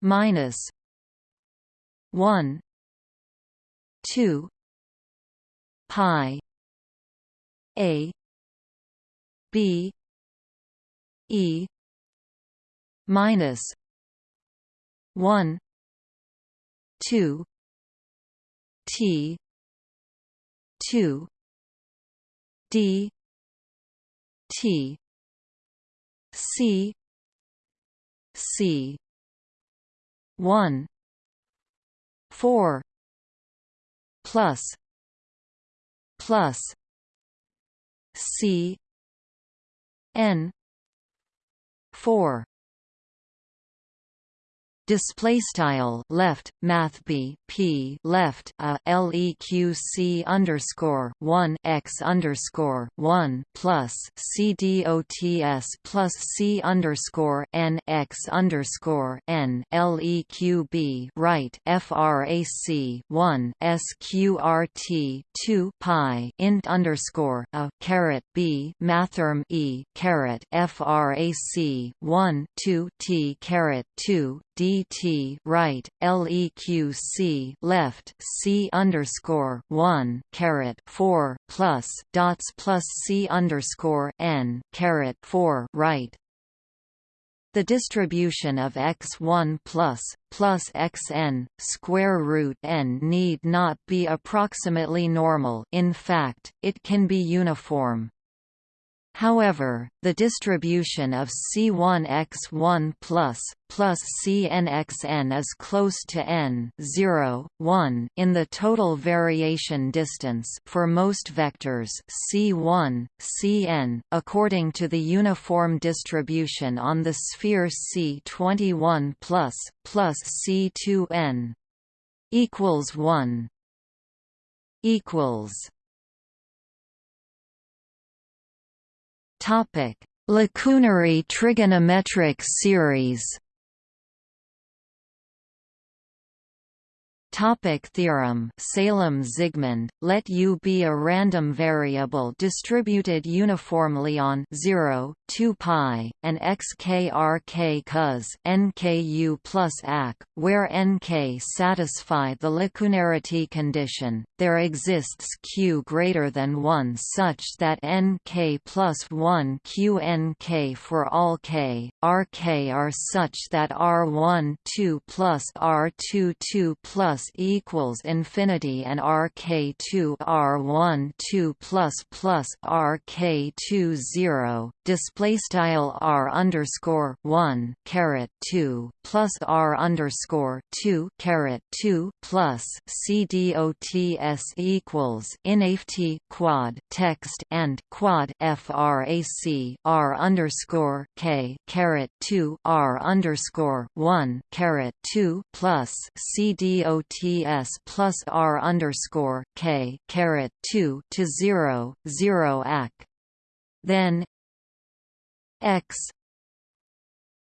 minus 1 2 pi a b e minus 1 2 t 2 d t. C. C. 1 4 plus. Plus. C. N. 4 display style left math b p left a leq underscore 1 x underscore 1 plus c dots plus c underscore n x underscore n leq b right frac 1 sqrt 2 pi int underscore a caret b mathrm e caret frac 1 2 t caret 2 dt right leq left c underscore one caret four plus dots plus c underscore n caret four right the distribution of x1 plus plus xn square root n need not be approximately normal. In fact, it can be uniform. However, the distribution of C1x1 plus, plus Cnxn is close to n 0, 1 in the total variation distance for most vectors C1, Cn, according to the uniform distribution on the sphere C21 plus, plus C2n equals 1 equals Topic: Lacunary trigonometric series. Topic theorem. Salem-Zygmund, let U be a random variable distributed uniformly on 0, 2 pi, and xkrk cos nku plus ac, where nk satisfy the lacunarity condition, there exists q greater than 1 such that nk plus 1 qnk for all k, rk are such that r1 2 plus r2 2 plus equals infinity and RK2 R1 2 plus plus RK2 0 display style R underscore 1 caret 2 plus R underscore 2 caret 2 plus CDOTS equals INAFT quad text and quad FRAC R underscore K caret 2 R underscore 1 caret 2 plus CDOTS ts plus r underscore k caret two to zero zero ac. Then x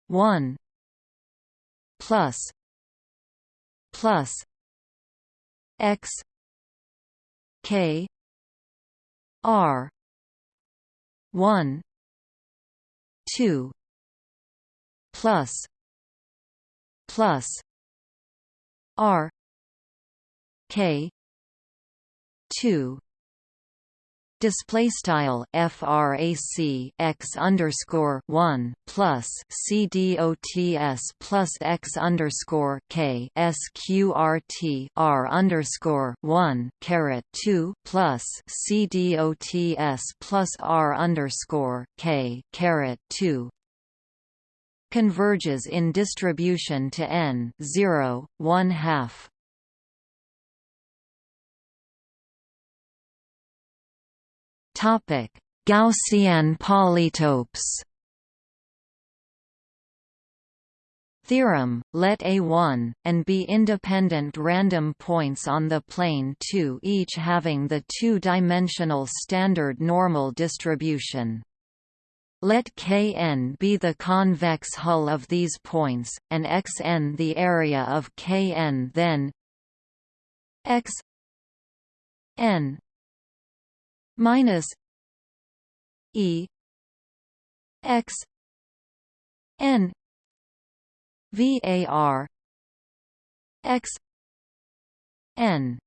one plus plus x k r one two plus plus r K two display style frac x underscore one plus c dots plus x underscore k sqrt r underscore one caret two plus c dots plus r underscore k caret two converges in distribution to n 0, 1 half. Topic: Gaussian polytopes. Theorem, let A1, and be independent random points on the plane 2 each having the two-dimensional standard normal distribution. Let Kn be the convex hull of these points, and Xn the area of Kn then x n minus E X N VAR x n.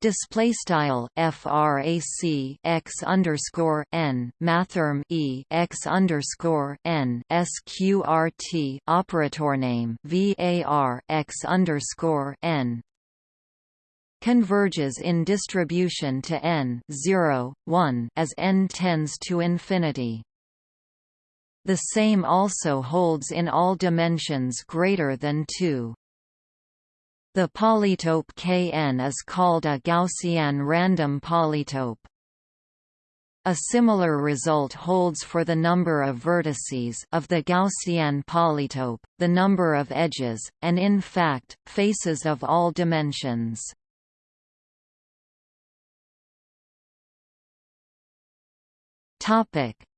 Display style frac x underscore n mathrm e x underscore n sqrt operator name var x underscore n converges in distribution to n 0 1 as n tends to infinity the same also holds in all dimensions greater than 2 the polytope Kn is called a Gaussian random polytope. A similar result holds for the number of vertices of the Gaussian polytope, the number of edges, and in fact, faces of all dimensions.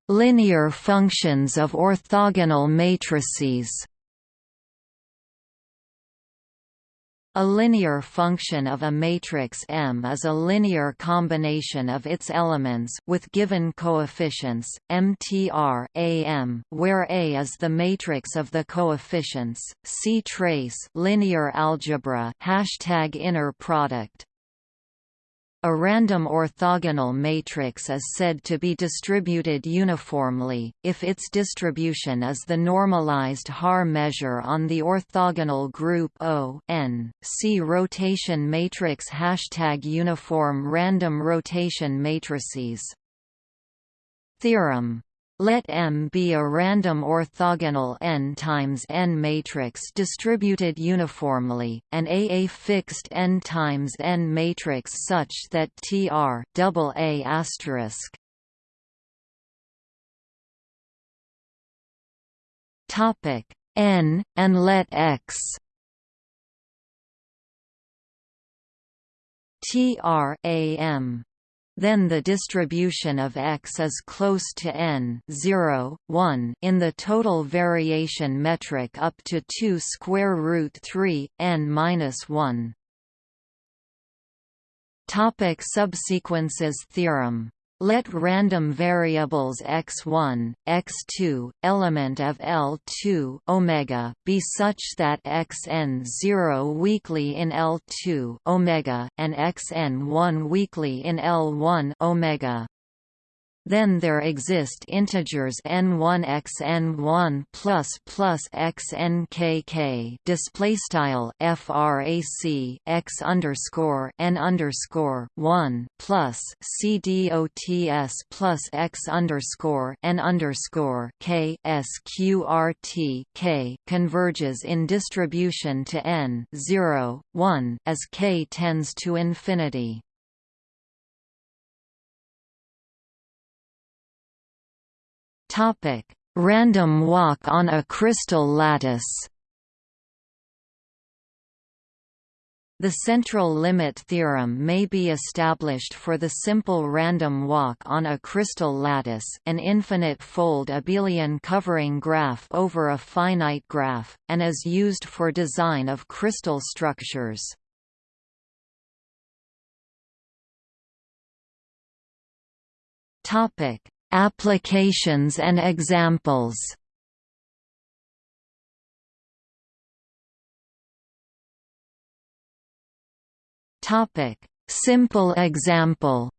Linear functions of orthogonal matrices A linear function of a matrix M is a linear combination of its elements with given coefficients, MTR AM, where A is the matrix of the coefficients. See trace linear algebra hashtag inner product. A random orthogonal matrix is said to be distributed uniformly, if its distribution is the normalized Haar measure on the orthogonal group O n. See rotation matrix Hashtag uniform random rotation matrices Theorem let M be a random orthogonal n times n matrix distributed uniformly, and A a fixed n times n matrix such that Tr double A asterisk. Topic n and let X. Tr am then the distribution of x is close to n 0, 1 in the total variation metric up to 2 square root 3 n minus 1. Topic subsequences theorem let random variables x1, x2, element of L2 omega be such that xn 0 weakly in L2 omega and xn 1 weakly in L1 omega then there exist integers n1 x n1 plus plus x n k k display style frac x underscore n underscore 1 plus c dots plus x underscore n underscore k sqrt k converges in distribution to n 0 1 as k tends to infinity Topic: Random walk on a crystal lattice. The central limit theorem may be established for the simple random walk on a crystal lattice an infinite-fold abelian covering graph over a finite graph, and is used for design of crystal structures. Applications and examples Topic: Simple example.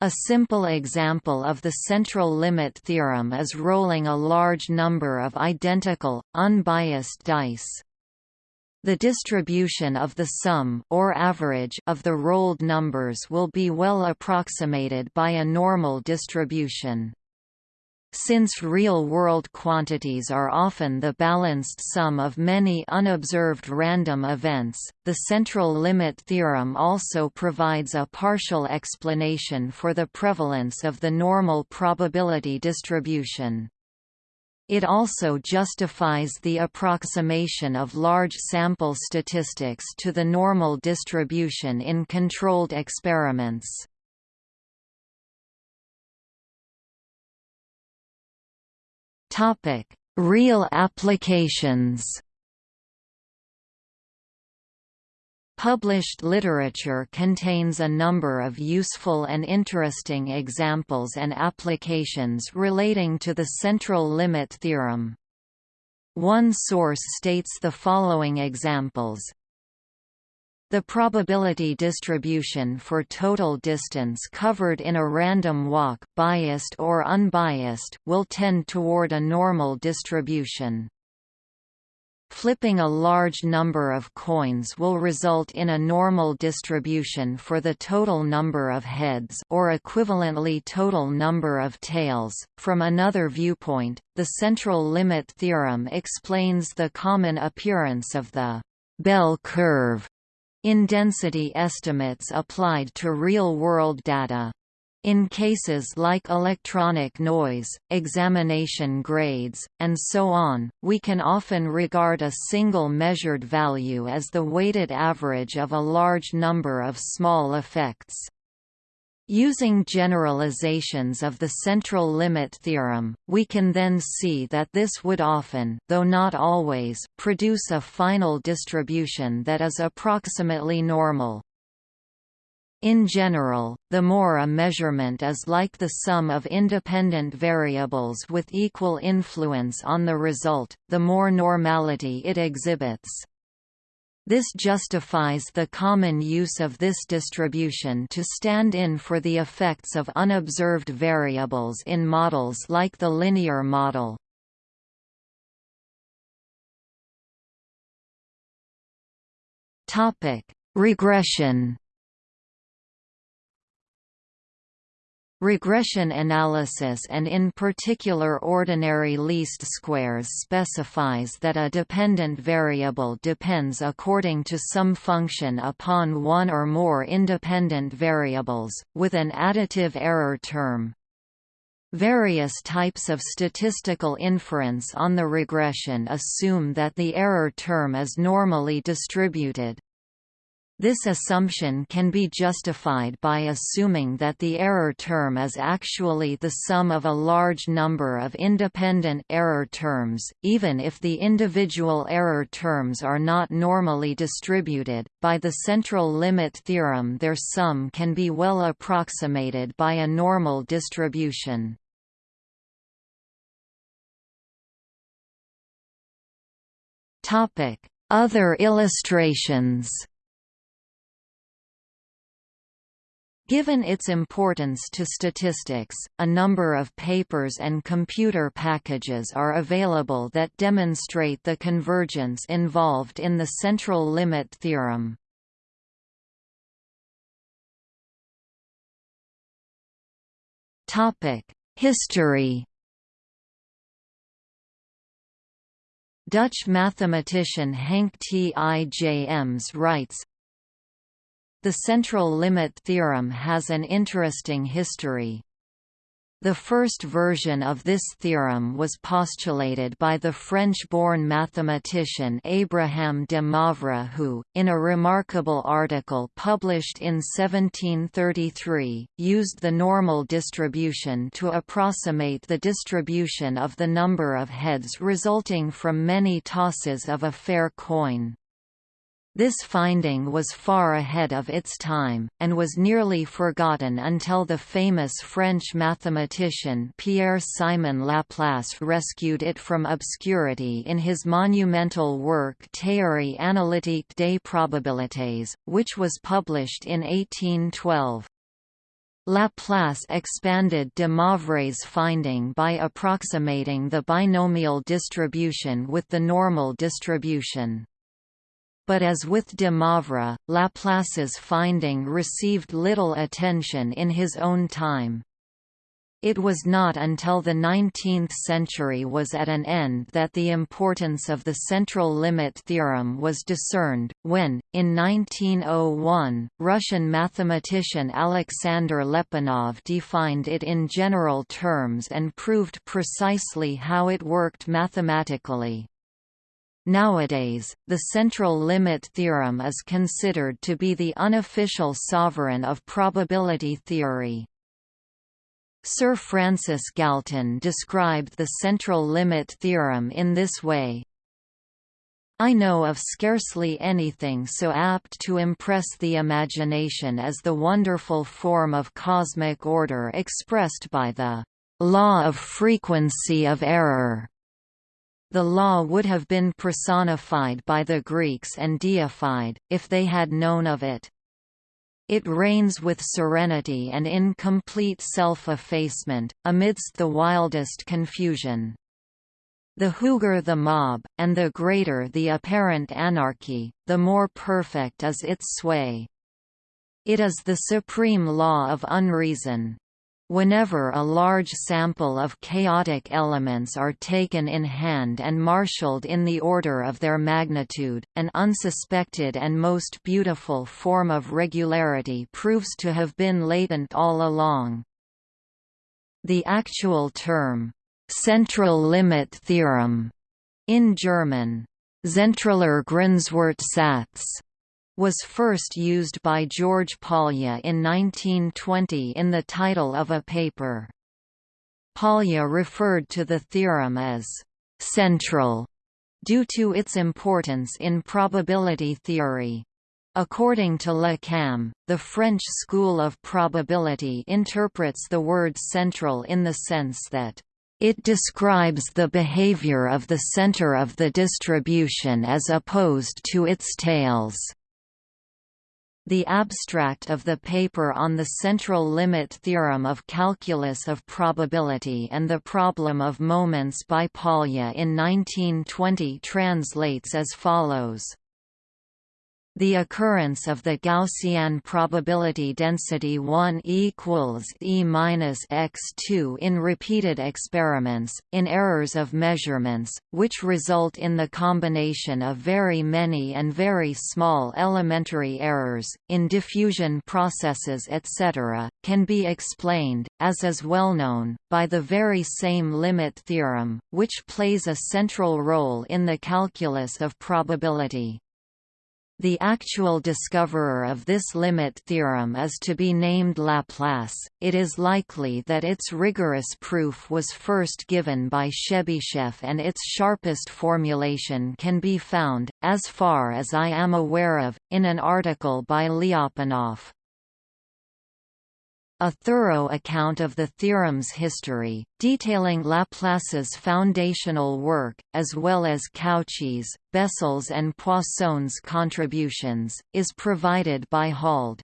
A simple example of the central limit theorem is rolling a large number of identical, unbiased dice. The distribution of the sum or average of the rolled numbers will be well approximated by a normal distribution. Since real-world quantities are often the balanced sum of many unobserved random events, the central limit theorem also provides a partial explanation for the prevalence of the normal probability distribution. It also justifies the approximation of large sample statistics to the normal distribution in controlled experiments. Real applications Published literature contains a number of useful and interesting examples and applications relating to the central limit theorem. One source states the following examples the probability distribution for total distance covered in a random walk biased or unbiased, will tend toward a normal distribution. Flipping a large number of coins will result in a normal distribution for the total number of heads or equivalently total number of tails. From another viewpoint, the central limit theorem explains the common appearance of the bell curve in density estimates applied to real-world data. In cases like electronic noise, examination grades, and so on, we can often regard a single measured value as the weighted average of a large number of small effects. Using generalizations of the central limit theorem, we can then see that this would often though not always, produce a final distribution that is approximately normal. In general, the more a measurement is like the sum of independent variables with equal influence on the result, the more normality it exhibits. This justifies the common use of this distribution to stand in for the effects of unobserved variables in models like the linear model. Regression Regression analysis and in particular ordinary least squares specifies that a dependent variable depends according to some function upon one or more independent variables, with an additive error term. Various types of statistical inference on the regression assume that the error term is normally distributed, this assumption can be justified by assuming that the error term is actually the sum of a large number of independent error terms, even if the individual error terms are not normally distributed. By the central limit theorem, their sum can be well approximated by a normal distribution. Topic: Other illustrations. Given its importance to statistics, a number of papers and computer packages are available that demonstrate the convergence involved in the central limit theorem. History Dutch mathematician Henk Tijms writes, the central limit theorem has an interesting history. The first version of this theorem was postulated by the French-born mathematician Abraham de Moivre who, in a remarkable article published in 1733, used the normal distribution to approximate the distribution of the number of heads resulting from many tosses of a fair coin. This finding was far ahead of its time, and was nearly forgotten until the famous French mathematician Pierre-Simon Laplace rescued it from obscurity in his monumental work Théorie analytique des probabilités, which was published in 1812. Laplace expanded de Moivre's finding by approximating the binomial distribution with the normal distribution but as with de Moivre, Laplace's finding received little attention in his own time. It was not until the 19th century was at an end that the importance of the central limit theorem was discerned, when, in 1901, Russian mathematician Alexander Lyapunov defined it in general terms and proved precisely how it worked mathematically. Nowadays, the central limit theorem is considered to be the unofficial sovereign of probability theory. Sir Francis Galton described the central limit theorem in this way. I know of scarcely anything so apt to impress the imagination as the wonderful form of cosmic order expressed by the law of frequency of error The law would have been personified by the Greeks and deified, if they had known of it. It reigns with serenity and in complete self-effacement, amidst the wildest confusion. The hooger the mob, and the greater the apparent anarchy, the more perfect is its sway. It is the supreme law of unreason. Whenever a large sample of chaotic elements are taken in hand and marshaled in the order of their magnitude, an unsuspected and most beautiful form of regularity proves to have been latent all along. The actual term, central limit theorem, in German, Zentraler Grenzwertsatz, was first used by George Polya in 1920 in the title of a paper. Polya referred to the theorem as «central» due to its importance in probability theory. According to Le Cam, the French school of probability interprets the word central in the sense that it describes the behavior of the center of the distribution as opposed to its tails. The abstract of the paper on the central limit theorem of calculus of probability and the problem of moments by Polya in 1920 translates as follows. The occurrence of the Gaussian probability density 1 equals E minus x2 in repeated experiments, in errors of measurements, which result in the combination of very many and very small elementary errors, in diffusion processes etc., can be explained, as is well known, by the very same limit theorem, which plays a central role in the calculus of probability. The actual discoverer of this limit theorem is to be named Laplace. It is likely that its rigorous proof was first given by Chebyshev and its sharpest formulation can be found, as far as I am aware of, in an article by Lyapunov. A thorough account of the theorem's history, detailing Laplace's foundational work, as well as Cauchy's, Bessel's and Poisson's contributions, is provided by Hald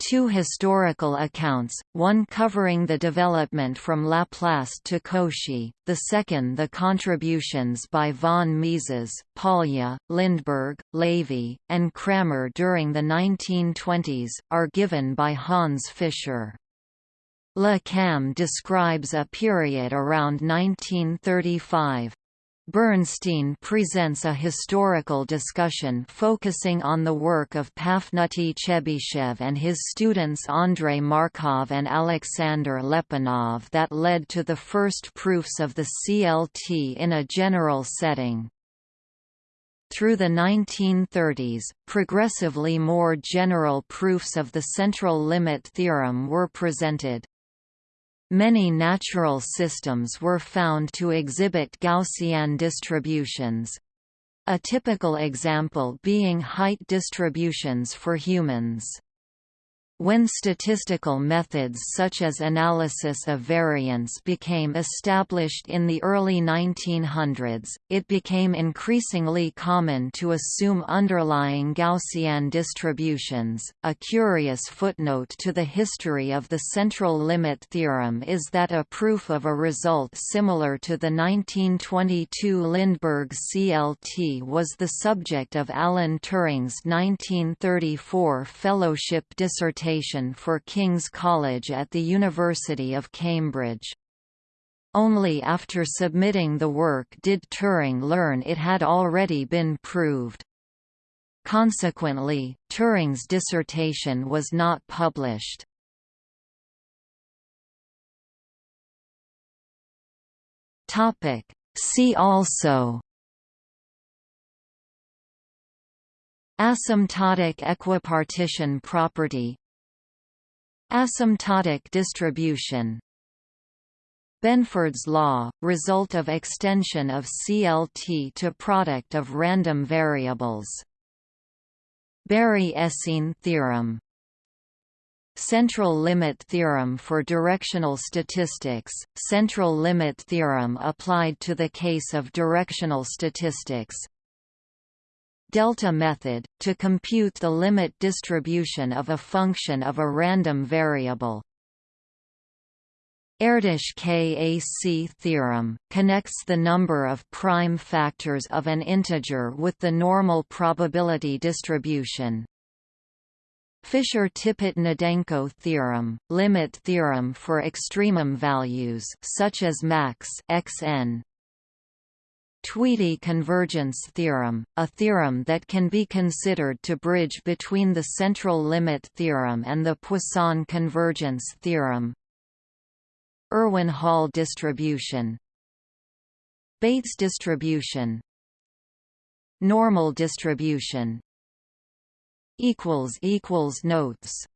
two historical accounts, one covering the development from Laplace to Cauchy, the second the contributions by von Mises, Polya, Lindeberg, Levy, and Cramer during the 1920s, are given by Hans Fischer. Le Cam describes a period around 1935. Bernstein presents a historical discussion focusing on the work of Pafnuty Chebyshev and his students Andrei Markov and Alexander Lyapunov that led to the first proofs of the CLT in a general setting. Through the 1930s, progressively more general proofs of the central limit theorem were presented. Many natural systems were found to exhibit Gaussian distributions. A typical example being height distributions for humans. When statistical methods such as analysis of variance became established in the early 1900s, it became increasingly common to assume underlying Gaussian distributions. A curious footnote to the history of the central limit theorem is that a proof of a result similar to the 1922 Lindeberg CLT was the subject of Alan Turing's 1934 fellowship dissertation for King's College at the University of Cambridge. Only after submitting the work did Turing learn it had already been proved. Consequently, Turing's dissertation was not published. See also Asymptotic equipartition property Asymptotic distribution. Benford's law, result of extension of CLT to product of random variables. Berry-Esseen theorem. Central limit theorem for directional statistics, central limit theorem applied to the case of directional statistics Delta method, to compute the limit distribution of a function of a random variable Erdős-Kac theorem, connects the number of prime factors of an integer with the normal probability distribution. Fisher-Tippett-Gnedenko theorem, limit theorem for extremum values such as max xn. Tweedie convergence theorem, a theorem that can be considered to bridge between the central limit theorem and the Poisson convergence theorem. Irwin-Hall distribution. Bates distribution. Normal distribution. Notes